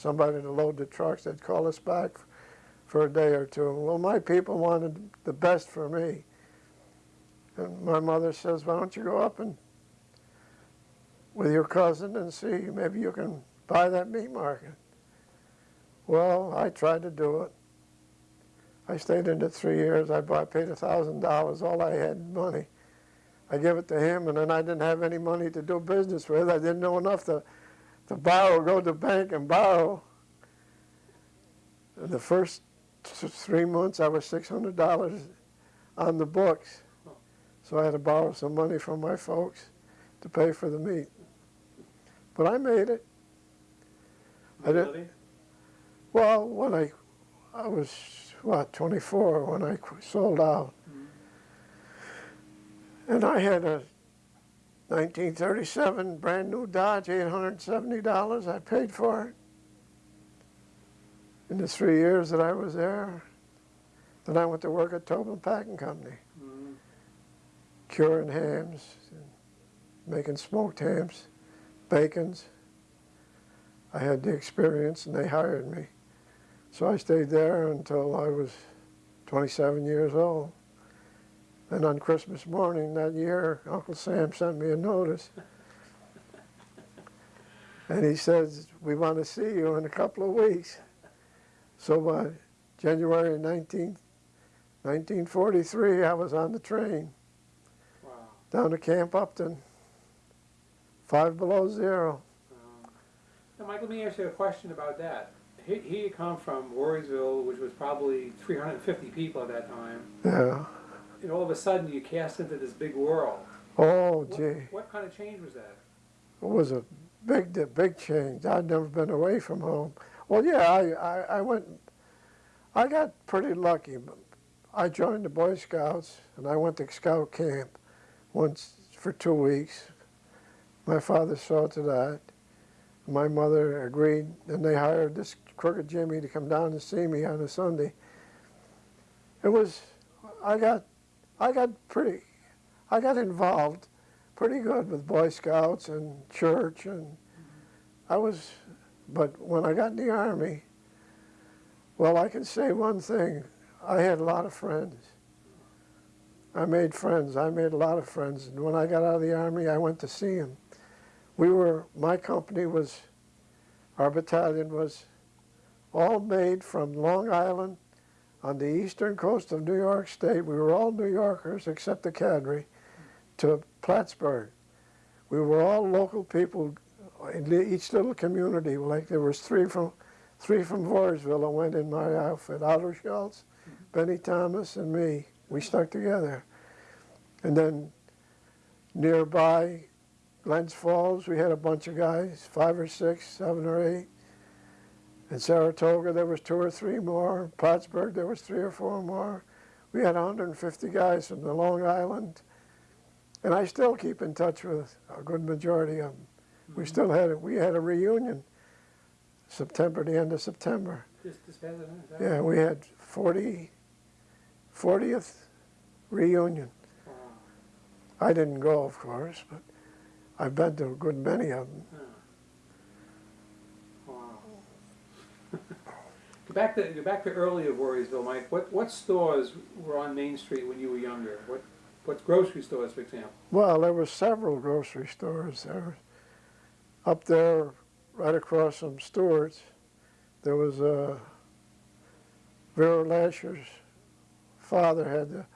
somebody to load the trucks, they'd call us back for a day or two. Well, my people wanted the best for me. And my mother says, why don't you go up and with your cousin and see, maybe you can buy that meat market. Well, I tried to do it. I stayed in it three years. I bought, paid a thousand dollars. All I had money. I gave it to him, and then I didn't have any money to do business with. I didn't know enough to, to borrow, go to the bank and borrow. The first three months, I was six hundred dollars on the books, so I had to borrow some money from my folks to pay for the meat. But I made it. I didn't- Really? Well, when I, I was what 24 when I sold out, mm-hmm. and I had a 1937 brand new Dodge, $870. I paid for it in the three years that I was there. Then I went to work at Tobin Packing Company, Mm, curing hams, and making smoked hams, bacons. I had the experience, and they hired me. So I stayed there until I was 27 years old. Then on Christmas morning that year, Uncle Sam sent me a notice. And he says, we want to see you in a couple of weeks. So by January 19th, 1943, I was on the train wow. down to Camp Upton, five below zero. Um, Now, Mike, let me ask you a question about that. He, he had come from Voorheesville, which was probably 350 people at that time, Yeah. And all of a sudden you cast into this big world. Oh, What, gee. what kind of change was that? It was a big, big change. I'd never been away from home. Well, yeah, I, I, I went, I got pretty lucky. I joined the Boy Scouts and I went to scout camp once for two weeks. My father saw to that. My mother agreed, and they hired this crooked Jimmy to come down to see me on a Sunday. It was, I got, I got pretty, I got involved pretty good with Boy Scouts and church, and I was, but when I got in the Army, well, I can say one thing. I had a lot of friends. I made friends. I made a lot of friends. And when I got out of the Army, I went to see them. We were, my company was, our battalion was all made from Long Island on the eastern coast of New York State. We were all New Yorkers except the cadre to Plattsburgh. We were all local people in each little community. Like there was three from, three from Voorheesville went in my outfit. Otto Schultz, Benny Thomas, and me. We stuck together. And then nearby, Glens Falls, we had a bunch of guys, five or six, seven or eight. In Saratoga, there was two or three more. Plattsburgh, there was three or four more. We had 150 guys from the Long Island, and I still keep in touch with a good majority of them. We mm-hmm. still had. We had a reunion September, the end of September. This, this past event, is that Yeah, we had 40, 40th reunion. Wow. I didn't go, of course, but I've been to a good many of them. Go back to, go back to earlier Voorheesville, Mike. What, what stores were on Main Street when you were younger? What, what grocery stores, for example? Well, there were several grocery stores there. Up there, right across from Stewart's, there was a Vera Lasher's father had the,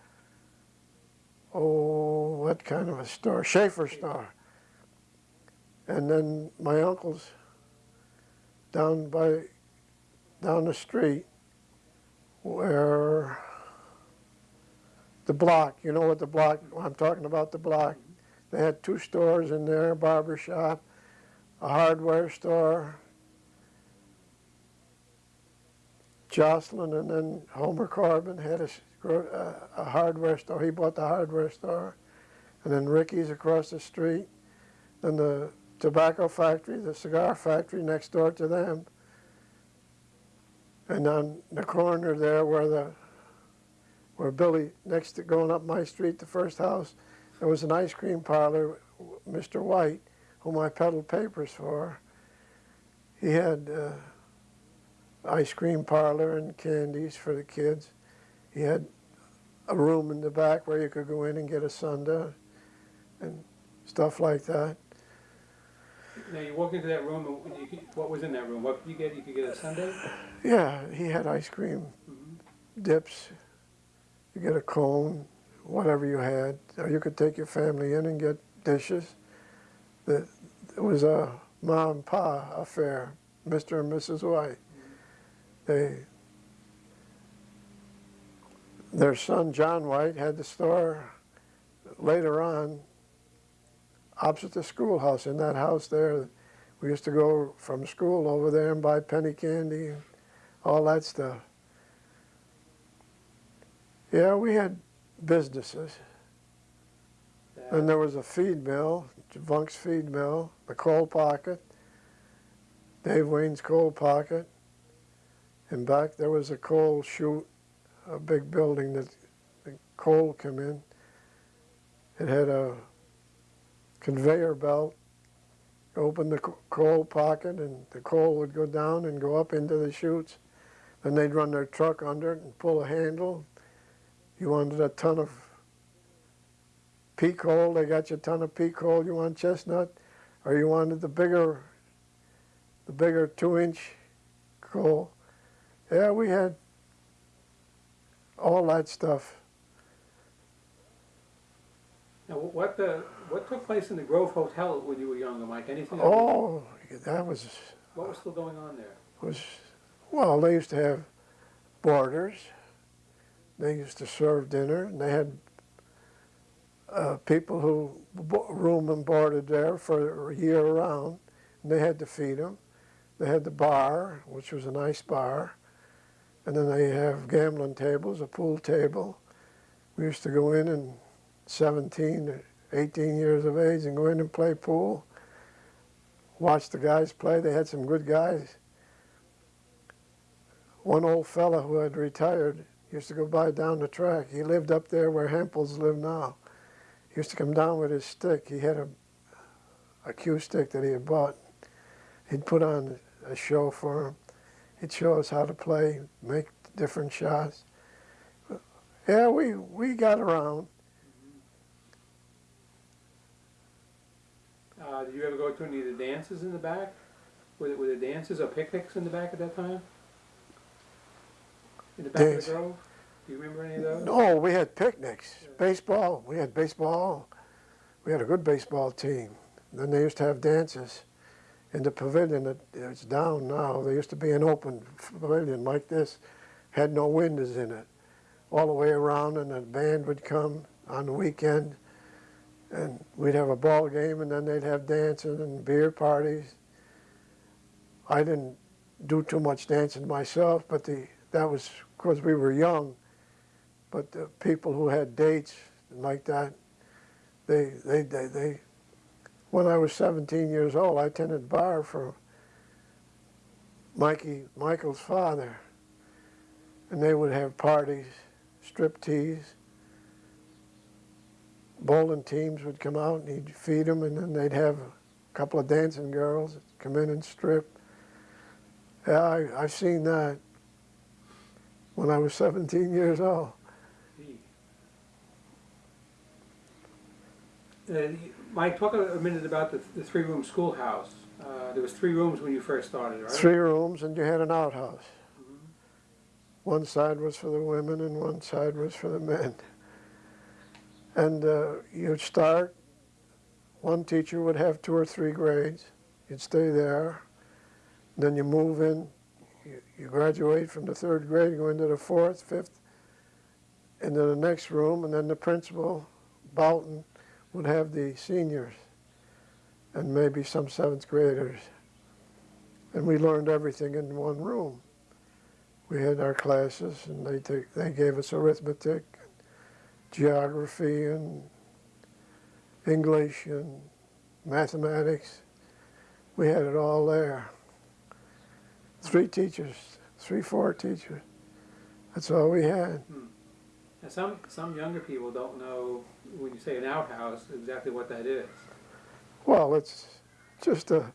oh, what kind of a store? Schaefer store. And then my uncle's down by, down the street where the block, you know what the block, I'm talking about the block. They had two stores in there, a barber shop, a hardware store, Jocelyn, and then Homer Corbin had a, a hardware store. He bought the hardware store. And then Ricky's across the street. Then the tobacco factory, the cigar factory next door to them. And on the corner there where the where Billy, next to going up my street, the first house, there was an ice cream parlor, Mr. White, whom I peddled papers for. He had uh, ice cream parlor and candies for the kids. He had a room in the back where you could go in and get a sundae and stuff like that. Now, you walk into that room, and you, what was in that room? What could you get? You could get a sundae? Yeah, he had ice cream, Mhm. dips. You get a cone, whatever you had, or you could take your family in and get dishes. The, it was a mom and pa affair, Mr. and Mrs. White. They, their son John White had the store later on opposite the schoolhouse. In that house there, we used to go from school over there and buy penny candy and all that stuff. Yeah, we had businesses. That- And there was a feed mill, Vunk's feed mill, the coal pocket, Dave Wayne's coal pocket. And back there was a coal chute, a big building that the coal came in. It had a conveyor belt. Open the coal pocket and the coal would go down and go up into the chutes. Then they'd run their truck under it and pull a handle. You wanted a ton of pea coal, they got you a ton of pea coal, you want chestnut, or you wanted the bigger, the bigger two inch coal. Yeah, we had all that stuff. Now, what the what took place in the Grove Hotel when you were younger, Mike? Anything? Oh, that was, What was still going on there? was, well, they used to have boarders. They used to serve dinner, and they had uh, people who room and boarded there for a year round, and they had to feed them. They had the bar, which was a nice bar, and then they have gambling tables, a pool table. We used to go in and 17 or 18 years of age and go in and play pool. Watch the guys play. They had some good guys. One old fella who had retired used to go by down the track. He lived up there where Hempels live now. He used to come down with his stick. He had a, a cue stick that he had bought. He'd put on a show for him. He'd show us how to play, make different shots. Yeah, we, we got around. Uh, did you ever go to any of the dances in the back? Were there, were there dances or picnics in the back at that time? In the back of the Grove? Do you remember any of those? No, we had picnics, baseball. We had baseball. We had a good baseball team. Then they used to have dances in the pavilion. It, it's down now. There used to be an open pavilion like this, had no windows in it, all the way around. And the band would come on the weekend, and we'd have a ball game, and then they'd have dancing and beer parties. I didn't do too much dancing myself, but the that was because we were young but the people who had dates like that, they, they, they, they, when I was 17 years old, I attended bar for Mikey, Michael's father. And they would have parties, strip tease. Bowling teams would come out and he'd feed them and then they'd have a couple of dancing girls come in and strip. Yeah, I, I've seen that when I was 17 years old. Mike, talk a minute about the, the three-room schoolhouse. Uh, there was three rooms when you first started, right? Three rooms, and you had an outhouse. One side was for the women, and one side was for the men. And uh, you'd start, one teacher would have two or three grades. You'd stay there. Then you move in, you, you graduate from the third grade, go into the fourth, fifth, into the next room, and then the principal, Boughton, would have the seniors and maybe some seventh graders and we learned everything in one room. We had our classes, and they they gave us arithmetic, geography, and English and mathematics. We had it all there. Three teachers, three, four teachers. That's all we had. Hmm. Now, some, some younger people don't know, when you say an outhouse, exactly what that is. Well, it's just a,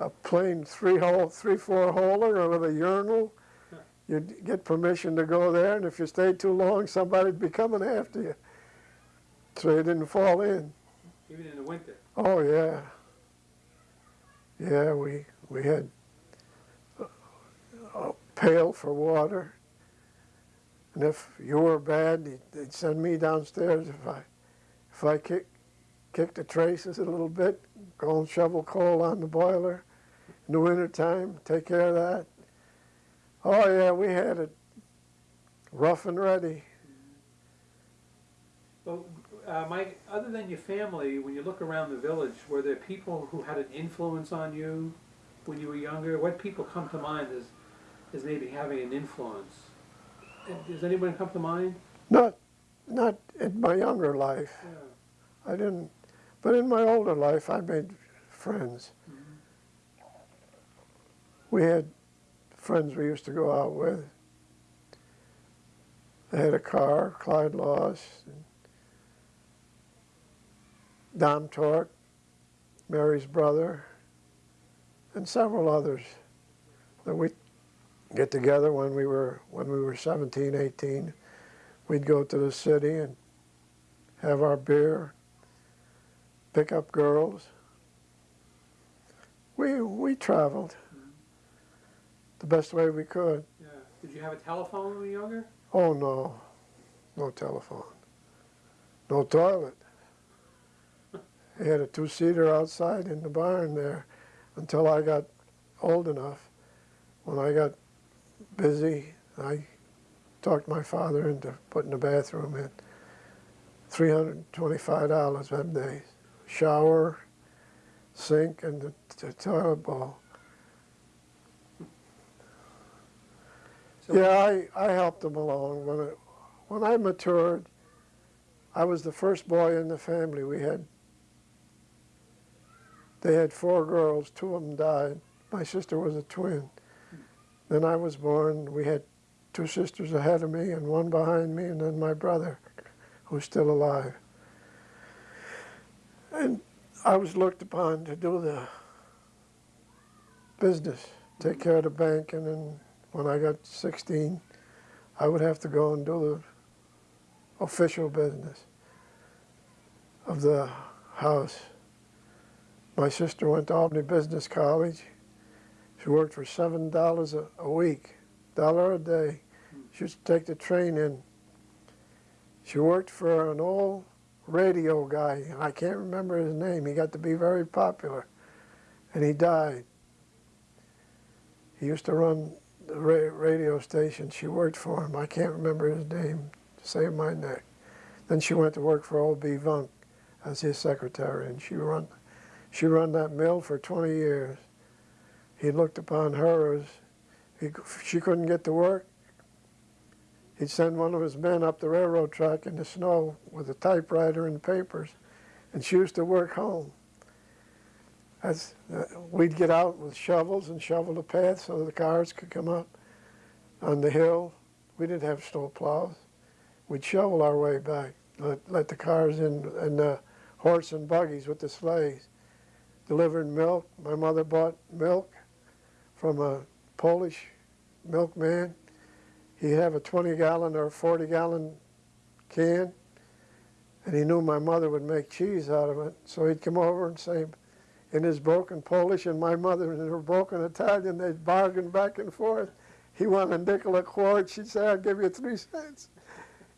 a plain three hole, three four holer with a urinal you'd get permission to go there, and if you stayed too long, somebody'd be coming after you. So you didn't fall in. Even in the winter. Oh yeah. Yeah, we we had a, pail for water, and if you were bad, they'd- they'd send me downstairs if I if I kick kicked the traces a little bit, go and shovel coal on the boiler in the wintertime, take care of that. Oh yeah, we had it rough and ready. Well, uh, Mike, other than your family, when you look around the village, were there people who had an influence on you when you were younger? What people come to mind as, as maybe having an influence? Does anyone come to mind? Not not in my younger life. Yeah. I didn't, but in my older life, I made friends. We had friends we used to go out with. They had a car, Clyde Laws, and Don Tork, Mary's brother, and several others that we get together when we were when we were 17, 18. We'd go to the city and have our beer, pick up girls. We we traveled the best way we could. Yeah. Did you have a telephone when you were younger? Oh no, no telephone, no toilet. (laughs) He had a two-seater outside in the barn there until I got old enough. When I got busy, I talked my father into putting a bathroom in. Three hundred and twenty-five dollars them days. Shower, sink, and the, the toilet bowl. So- Yeah, I, I helped them along. When, it, when I matured, I was the first boy in the family. We had, they had four girls, two of them died. My sister was a twin. Then I was born. We had two sisters ahead of me and one behind me, and then my brother, who's still alive. And I was looked upon to do the business, take care of the bank, and then when I got 16, I would have to go and do the official business of the house. My sister went to Albany Business College. She worked for seven dollars a a week, dollar a day. She used to take the train in. She worked for an old radio guy. I can't remember his name. He got to be very popular, and he died. He used to run the ra- radio station. She worked for him. I can't remember his name. Save my neck. Then she went to work for O.B. Vunk as his secretary, and she run, she run that mill for 20 years. He looked upon her as he, she couldn't get to work. He'd send one of his men up the railroad track in the snow with a typewriter and papers, and she used to work home. Uh, we'd get out with shovels and shovel the path so the cars could come up on the hill. We didn't have snow plows. We'd shovel our way back, let, let the cars in, and the horse and buggies with the sleighs. delivering milk. My mother bought milk from a Polish milkman. He'd have a 20 gallon or 40 gallon can, and he knew my mother would make cheese out of it. So he'd come over and say, in his broken Polish and my mother in her broken Italian, they'd bargain back and forth. He wanted a nickel a quart. She'd say, I'll give you three cents.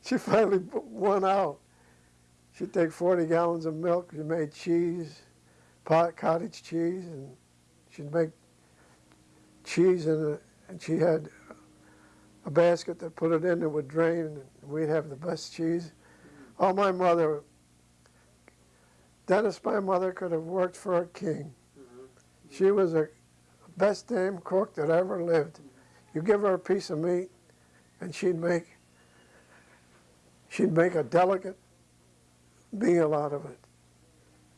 She (laughs) finally won out. She'd take 40 gallons of milk. She made cheese, pot cottage cheese, and she'd make cheese in it. And she had a basket that put it in that would drain, and we'd have the best cheese. Oh, my mother, Dennis, my mother could have worked for a king. Mm-hmm. She was the best damn cook that ever lived. You give her a piece of meat, and she'd make she'd make a delicate meal out of it.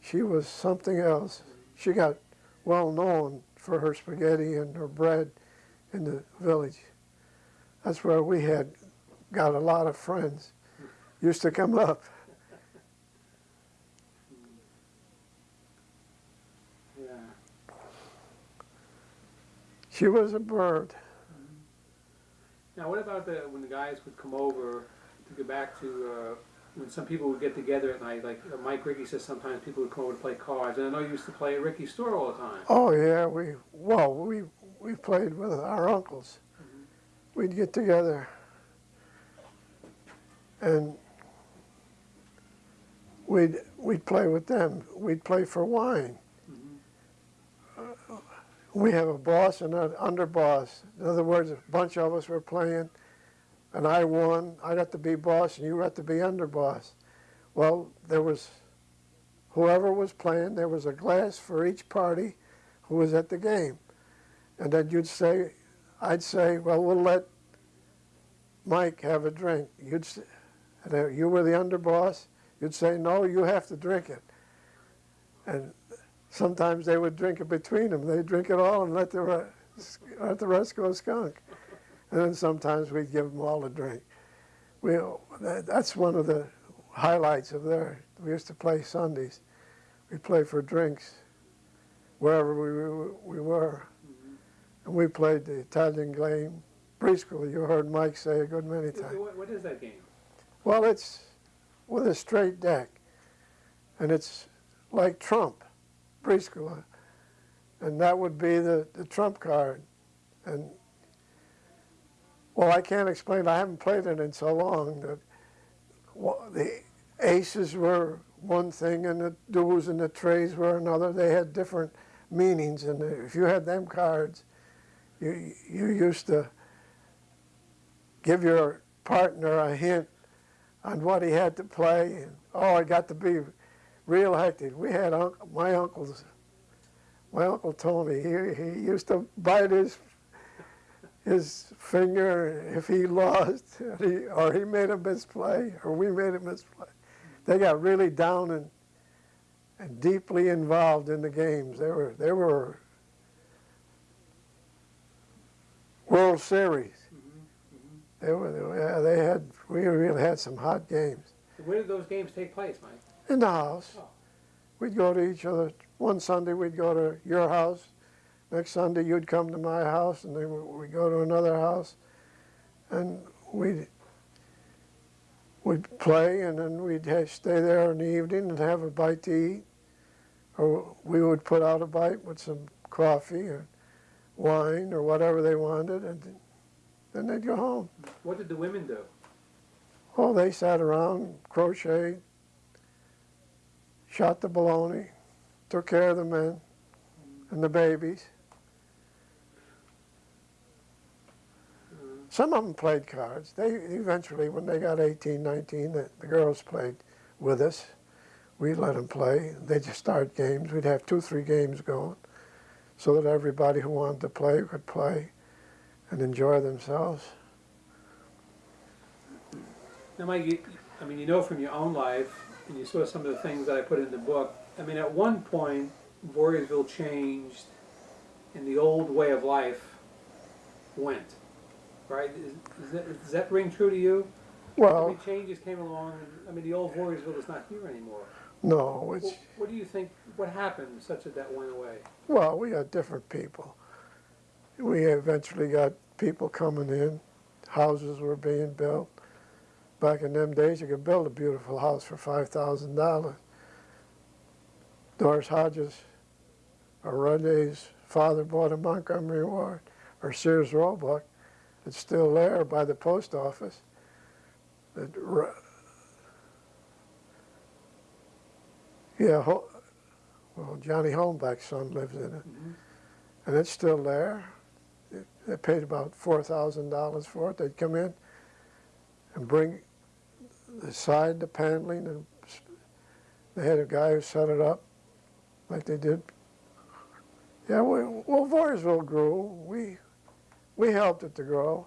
She was something else. She got well known for her spaghetti and her bread in the village. That's where we had got a lot of friends. Used to come up. She was a bird. Now, what about the, when the guys would come over, to go back to, uh, when some people would get together at night, like uh, Mike Ricky says sometimes people would come over to play cards, and I know you used to play at Ricky's store all the time. Oh yeah, we well we we played with our uncles. We'd get together and we'd we'd play with them. We'd play for wine. We have a boss and an underboss. In other words, a bunch of us were playing, and I won. I got to be boss, and you got to be underboss. Well, there was whoever was playing. There was a glass for each party who was at the game. And then you'd say, I'd say, well, we'll let Mike have a drink. You'd, s- and uh, you were the underboss. You'd say, no, you have to drink it. And sometimes they would drink it between them. They'd drink it all and let the, rest, let the rest go skunk. And then sometimes we'd give them all a drink. We, that, that's one of the highlights of there. We used to play Sundays. We'd play for drinks wherever we, we were. And we played the Italian game, briscola. You heard Mike say a good many times. What, what is that game? Well, it's with a straight deck, and it's like Trump, briscola, and that would be the, the trump card. And well, I can't explain. I haven't played it in so long that the aces were one thing, and the duels and the trays were another. They had different meanings, and if you had them cards, you you used to give your partner a hint on what he had to play. And, oh, it got to be real hectic. We had unc my uncle's, my uncle Tony. He he used to bite his his finger if he lost, or (laughs) he, or he made a misplay, or we made a misplay. They got really down and and deeply involved in the games. They were they were World Series. They were, they were- yeah, they had, we really had some hot games. Where did those games take place, Mike? In the house. We'd go to each other. One Sunday we'd go to your house. Next Sunday you'd come to my house, and then we- we'd go to another house. And we'd, we'd play, and then we'd stay there in the evening and have a bite to eat. Or we would put out a bite with some coffee or wine or whatever they wanted, and then they'd go home. What did the women do? Oh, they sat around, crocheted, shot the baloney, took care of the men and the babies. Some of them played cards. They eventually, when they got 18, 19, the, the girls played with us. We let them play. They just start games. We'd have two, three games going so that everybody who wanted to play could play and enjoy themselves. Now, Mike, you, I mean, you know from your own life, and you saw some of the things that I put in the book. I mean, at one point, Voorheesville changed, and the old way of life went. Right? Is, is that, does that ring true to you? Well, changes came along. And, I mean, the old Voorheesville is not here anymore. no, it's, What, what do you think? What happened such that that went away? Well, we got different people. We eventually got people coming in. Houses were being built. Back in them days, you could build a beautiful house for five thousand dollars. Doris Hodges, or Renee's father bought a Montgomery Ward, or Sears Roebuck. It's still there by the post office. It, yeah, Ho- well, Johnny Holmbeck's son lives in it, mm-hmm. and it's still there. They- They paid about four thousand dollars for it. They'd come in and bring the side, the paneling, and they had a guy who set it up, like they did. Yeah, we, well, Voorheesville grew. We we helped it to grow.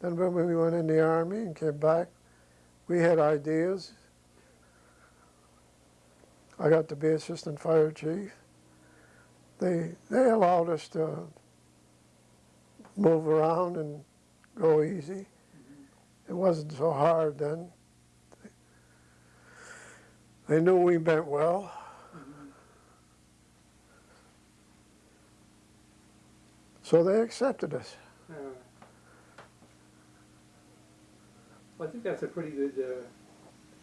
Then when we went in the army and came back, we had ideas. I got to be assistant fire chief. They they allowed us to move around and go easy. It wasn't so hard then. They knew we meant well. So they accepted us. Uh, Well, I think that's a pretty good, uh,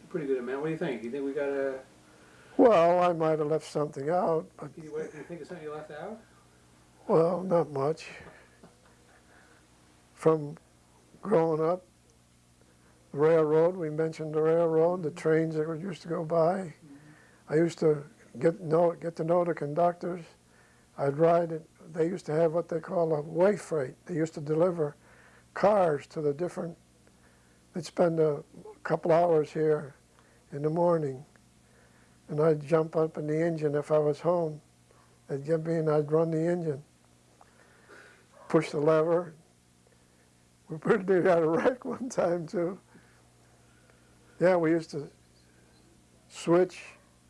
pretty good amount. What do you think? You think we got a, Well, I might have left something out, but, you, what, you think of something you left out? well, not much. From growing up, railroad, we mentioned the railroad, the trains that used to go by. I used to get know get to know the conductors. I'd ride it. They used to have what they call a way freight. They used to deliver cars to the different. They'd spend a couple hours here in the morning, and I'd jump up in the engine if I was home. They'd get me and I'd run the engine, push the lever. We (laughs) pretty near had a wreck one time too. Yeah, we used to switch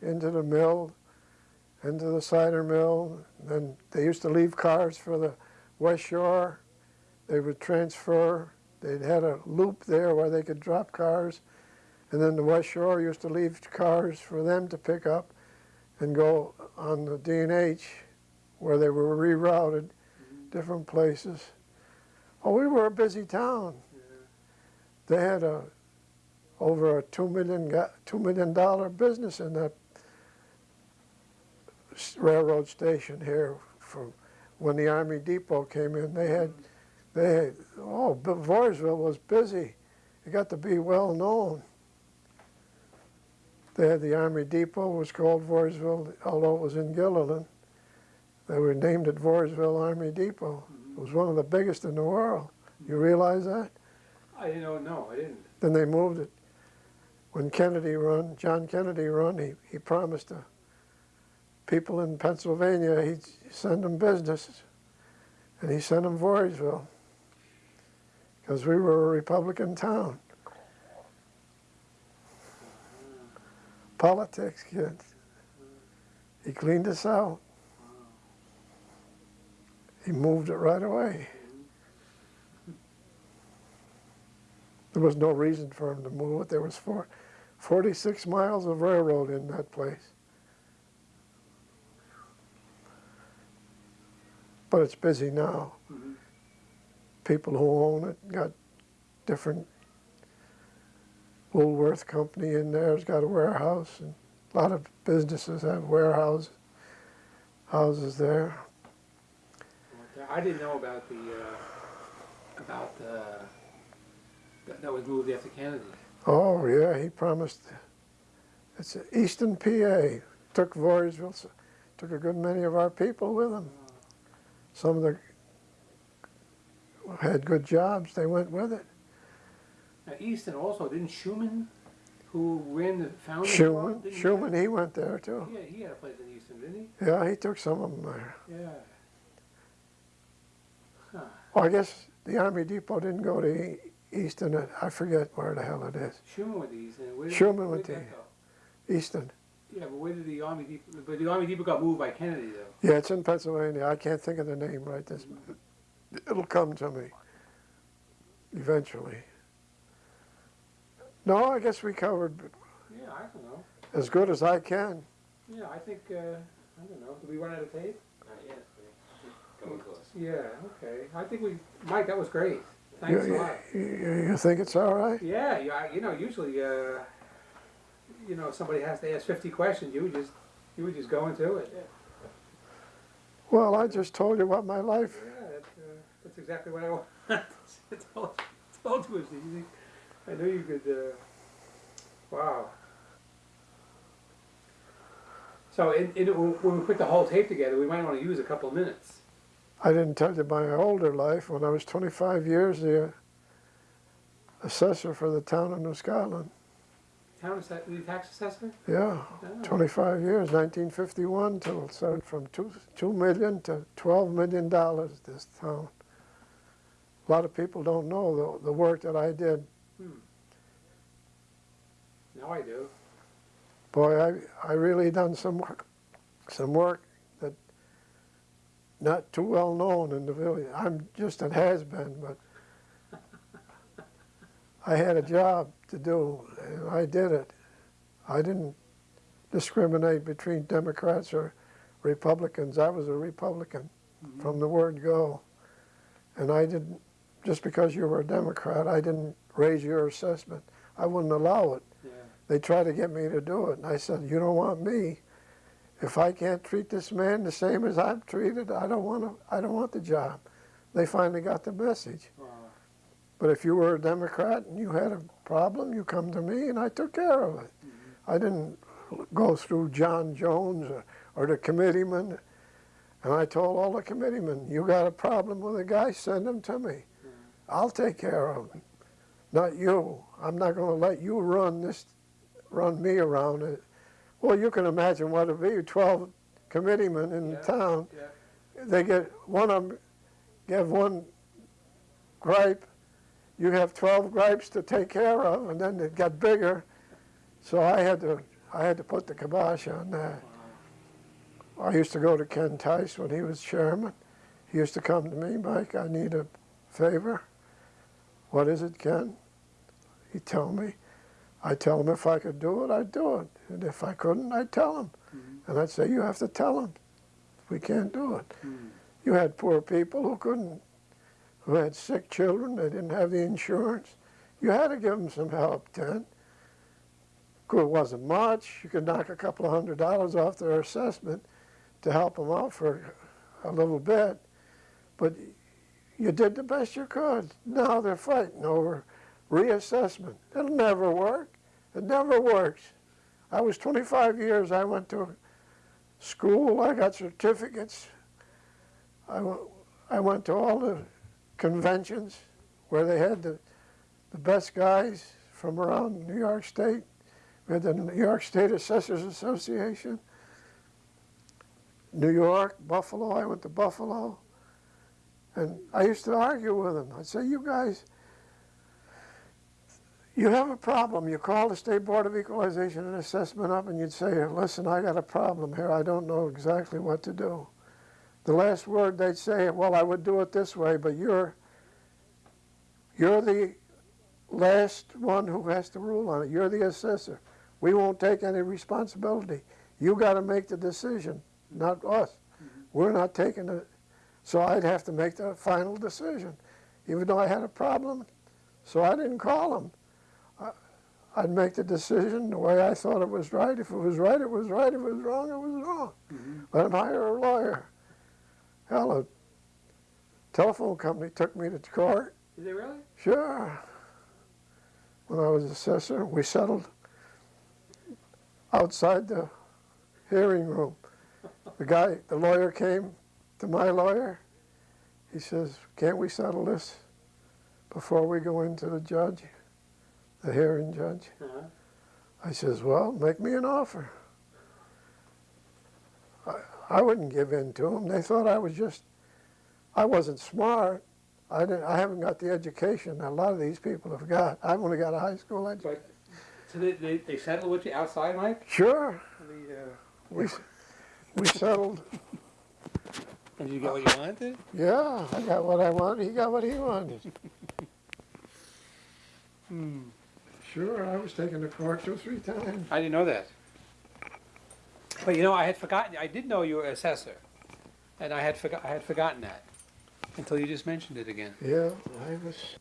into the mill, into the cider mill. Then they used to leave cars for the West Shore. They would transfer. They'd had a loop there where they could drop cars. And then the West Shore used to leave cars for them to pick up and go on the D&H where they were rerouted mm-hmm. different places. Oh, we were a busy town. Yeah. They had a over a two million ga- two million dollar business in that railroad station here. From when the Army Depot came in, they had they had, oh Voorheesville was busy. It got to be well known. They had the Army Depot was called Voorheesville, although it was in Guilderland. They were named it Voorheesville Army Depot. It was one of the biggest in the world. You realize that? I didn't know, no, I didn't. Then they moved it. When Kennedy run, John Kennedy run, he, he promised the people in Pennsylvania he'd send them business. And he sent them Voorheesville. Because we were a Republican town. Politics, kids. He cleaned us out. He moved it right away. There was no reason for him to move it. There was four, 46 miles of railroad in that place. But it's busy now. Mhm. People who own it got different. Woolworth Company in there's got a warehouse, and a lot of businesses have warehouse houses there. I didn't know about the, uh, about, the that, that was moved after Kennedy. Oh yeah, he promised. It's Easton, PA. Took Voorheesville, took a good many of our people with him. Some of the had good jobs. They went with it. Now, Easton also, didn't Schumann, who ran the founding Schumann, club, didn't he Schumann, he went there too. Yeah, he had a place in Easton, didn't he? Yeah, he took some of them there. Yeah. Huh. Well, I guess the Army Depot didn't go to Easton. uh, I forget where the hell it is. Sherman went to Easton. Where did, Schumann where went to- Easton. Yeah, but where did the Army Depot, but the Army Depot got moved by Kennedy though. Yeah, it's in Pennsylvania. I can't think of the name right this minute. It'll come to me eventually. No, I guess we covered Yeah, I don't know. as good as I can. Yeah, I think, uh, I don't know, did we run out of tape? Not yet, coming close. Yeah, okay. I think we, Mike, that was great. Thanks a you, lot. you, you think it's all right? Yeah, you, you know, usually, uh, you know, somebody has to ask fifty questions, you would just, you would just go into it. Well, I just told you about my life. Yeah, that's, uh, that's exactly what I want. (laughs) I told, told you it was easy. I knew you could, uh, wow. So in, in, when we put the whole tape together, we might wanna use a couple of minutes. I didn't tell you my older life. When I was 25 years, the assessor for the town of New Scotland. Town that the tax assessor? Yeah, Oh. 25 years, 1951 till it started from two, 2 million to 12 million dollars, this town. A lot of people don't know the, the work that I did. Hmm. Now I do. Boy, I, I really done some work, some work not too well known in the village. I'm just a has-been, but I had a job to do, and I did it. I didn't discriminate between Democrats or Republicans. I was a Republican mm-hmm. from the word go. And I didn't, just because you were a Democrat, I didn't raise your assessment. I wouldn't allow it. Yeah. They tried to get me to do it, and I said, you don't want me. If I can't treat this man the same as I'm treated, I don't want to, I don't want the job. They finally got the message. Wow. But if you were a Democrat and you had a problem, you come to me and I took care of it. Mm-hmm. I didn't go through John Jones or, or the committeeman. And I told all the committeemen, you got a problem with a guy, send him to me. I'll take care of him. Not you. I'm not going to let you run this, run me around it. Well, you can imagine what it'd be, 12 committeemen in Yeah. town. Yeah. they get one of them give one gripe you have 12 gripes to take care of and then it got bigger. So i had to i had to put the kibosh on that. I used to go to ken tice when he was chairman. He used to come to me mike i need a favor. What is it ken? He'd tell me i'd tell them if i could do it i'd do it and if i couldn't i'd tell him and i'd say you have to tell them. we can't do it Mm. you had poor people who couldn't, who had sick children, they didn't have the insurance. You had to give them some help then. It wasn't much. You could knock a couple of hundred dollars off their assessment to help them out for a little bit. But you did the best you could. Now they're fighting over reassessment. It'll never work. It never works. I was 25 years, I went to school, I got certificates. I went, I went to all the conventions where they had the, the best guys from around New York State. We had the New York State Assessors Association, New York, Buffalo. I went to Buffalo. And I used to argue with them. I'd say, you guys, you have a problem. You call the State Board of Equalization and Assessment up and you'd say, listen, I got a problem here. I don't know exactly what to do the last word they'd say, well, I would do it this way, but you're, you're the last one who has to rule on it. You're the assessor. We won't take any responsibility. You got to make the decision, not us. We're not taking it. So I'd have to make the final decision, even though I had a problem. So I didn't call them. I, I'd make the decision the way I thought it was right. If it was right, it was right. If it was wrong, it was wrong. Mm-hmm. Let them hire a lawyer. Hell, a telephone company took me to court. Is it really? Sure. When I was assessor, we settled outside the hearing room. The guy, the lawyer came to my lawyer. He says, can't we settle this before we go into the judge, the hearing judge? Uh-huh. I says, well, make me an offer. I, I wouldn't give in to them. They thought I was just, I wasn't smart. I didn't, I haven't got the education that a lot of these people have got. I've only got a high school education. But, so they, they, they settled with you outside, Mike? Sure, The, uh, we, we settled. and did you get what you wanted? Yeah, I got what I wanted. He got what he wanted. (laughs) Hmm. Sure, I was taken to court two, three times. I didn't know that. But you know, I had forgotten, I did know you were assessor. And I had forgot, I had forgotten that. Until you just mentioned it again. Yeah, I was.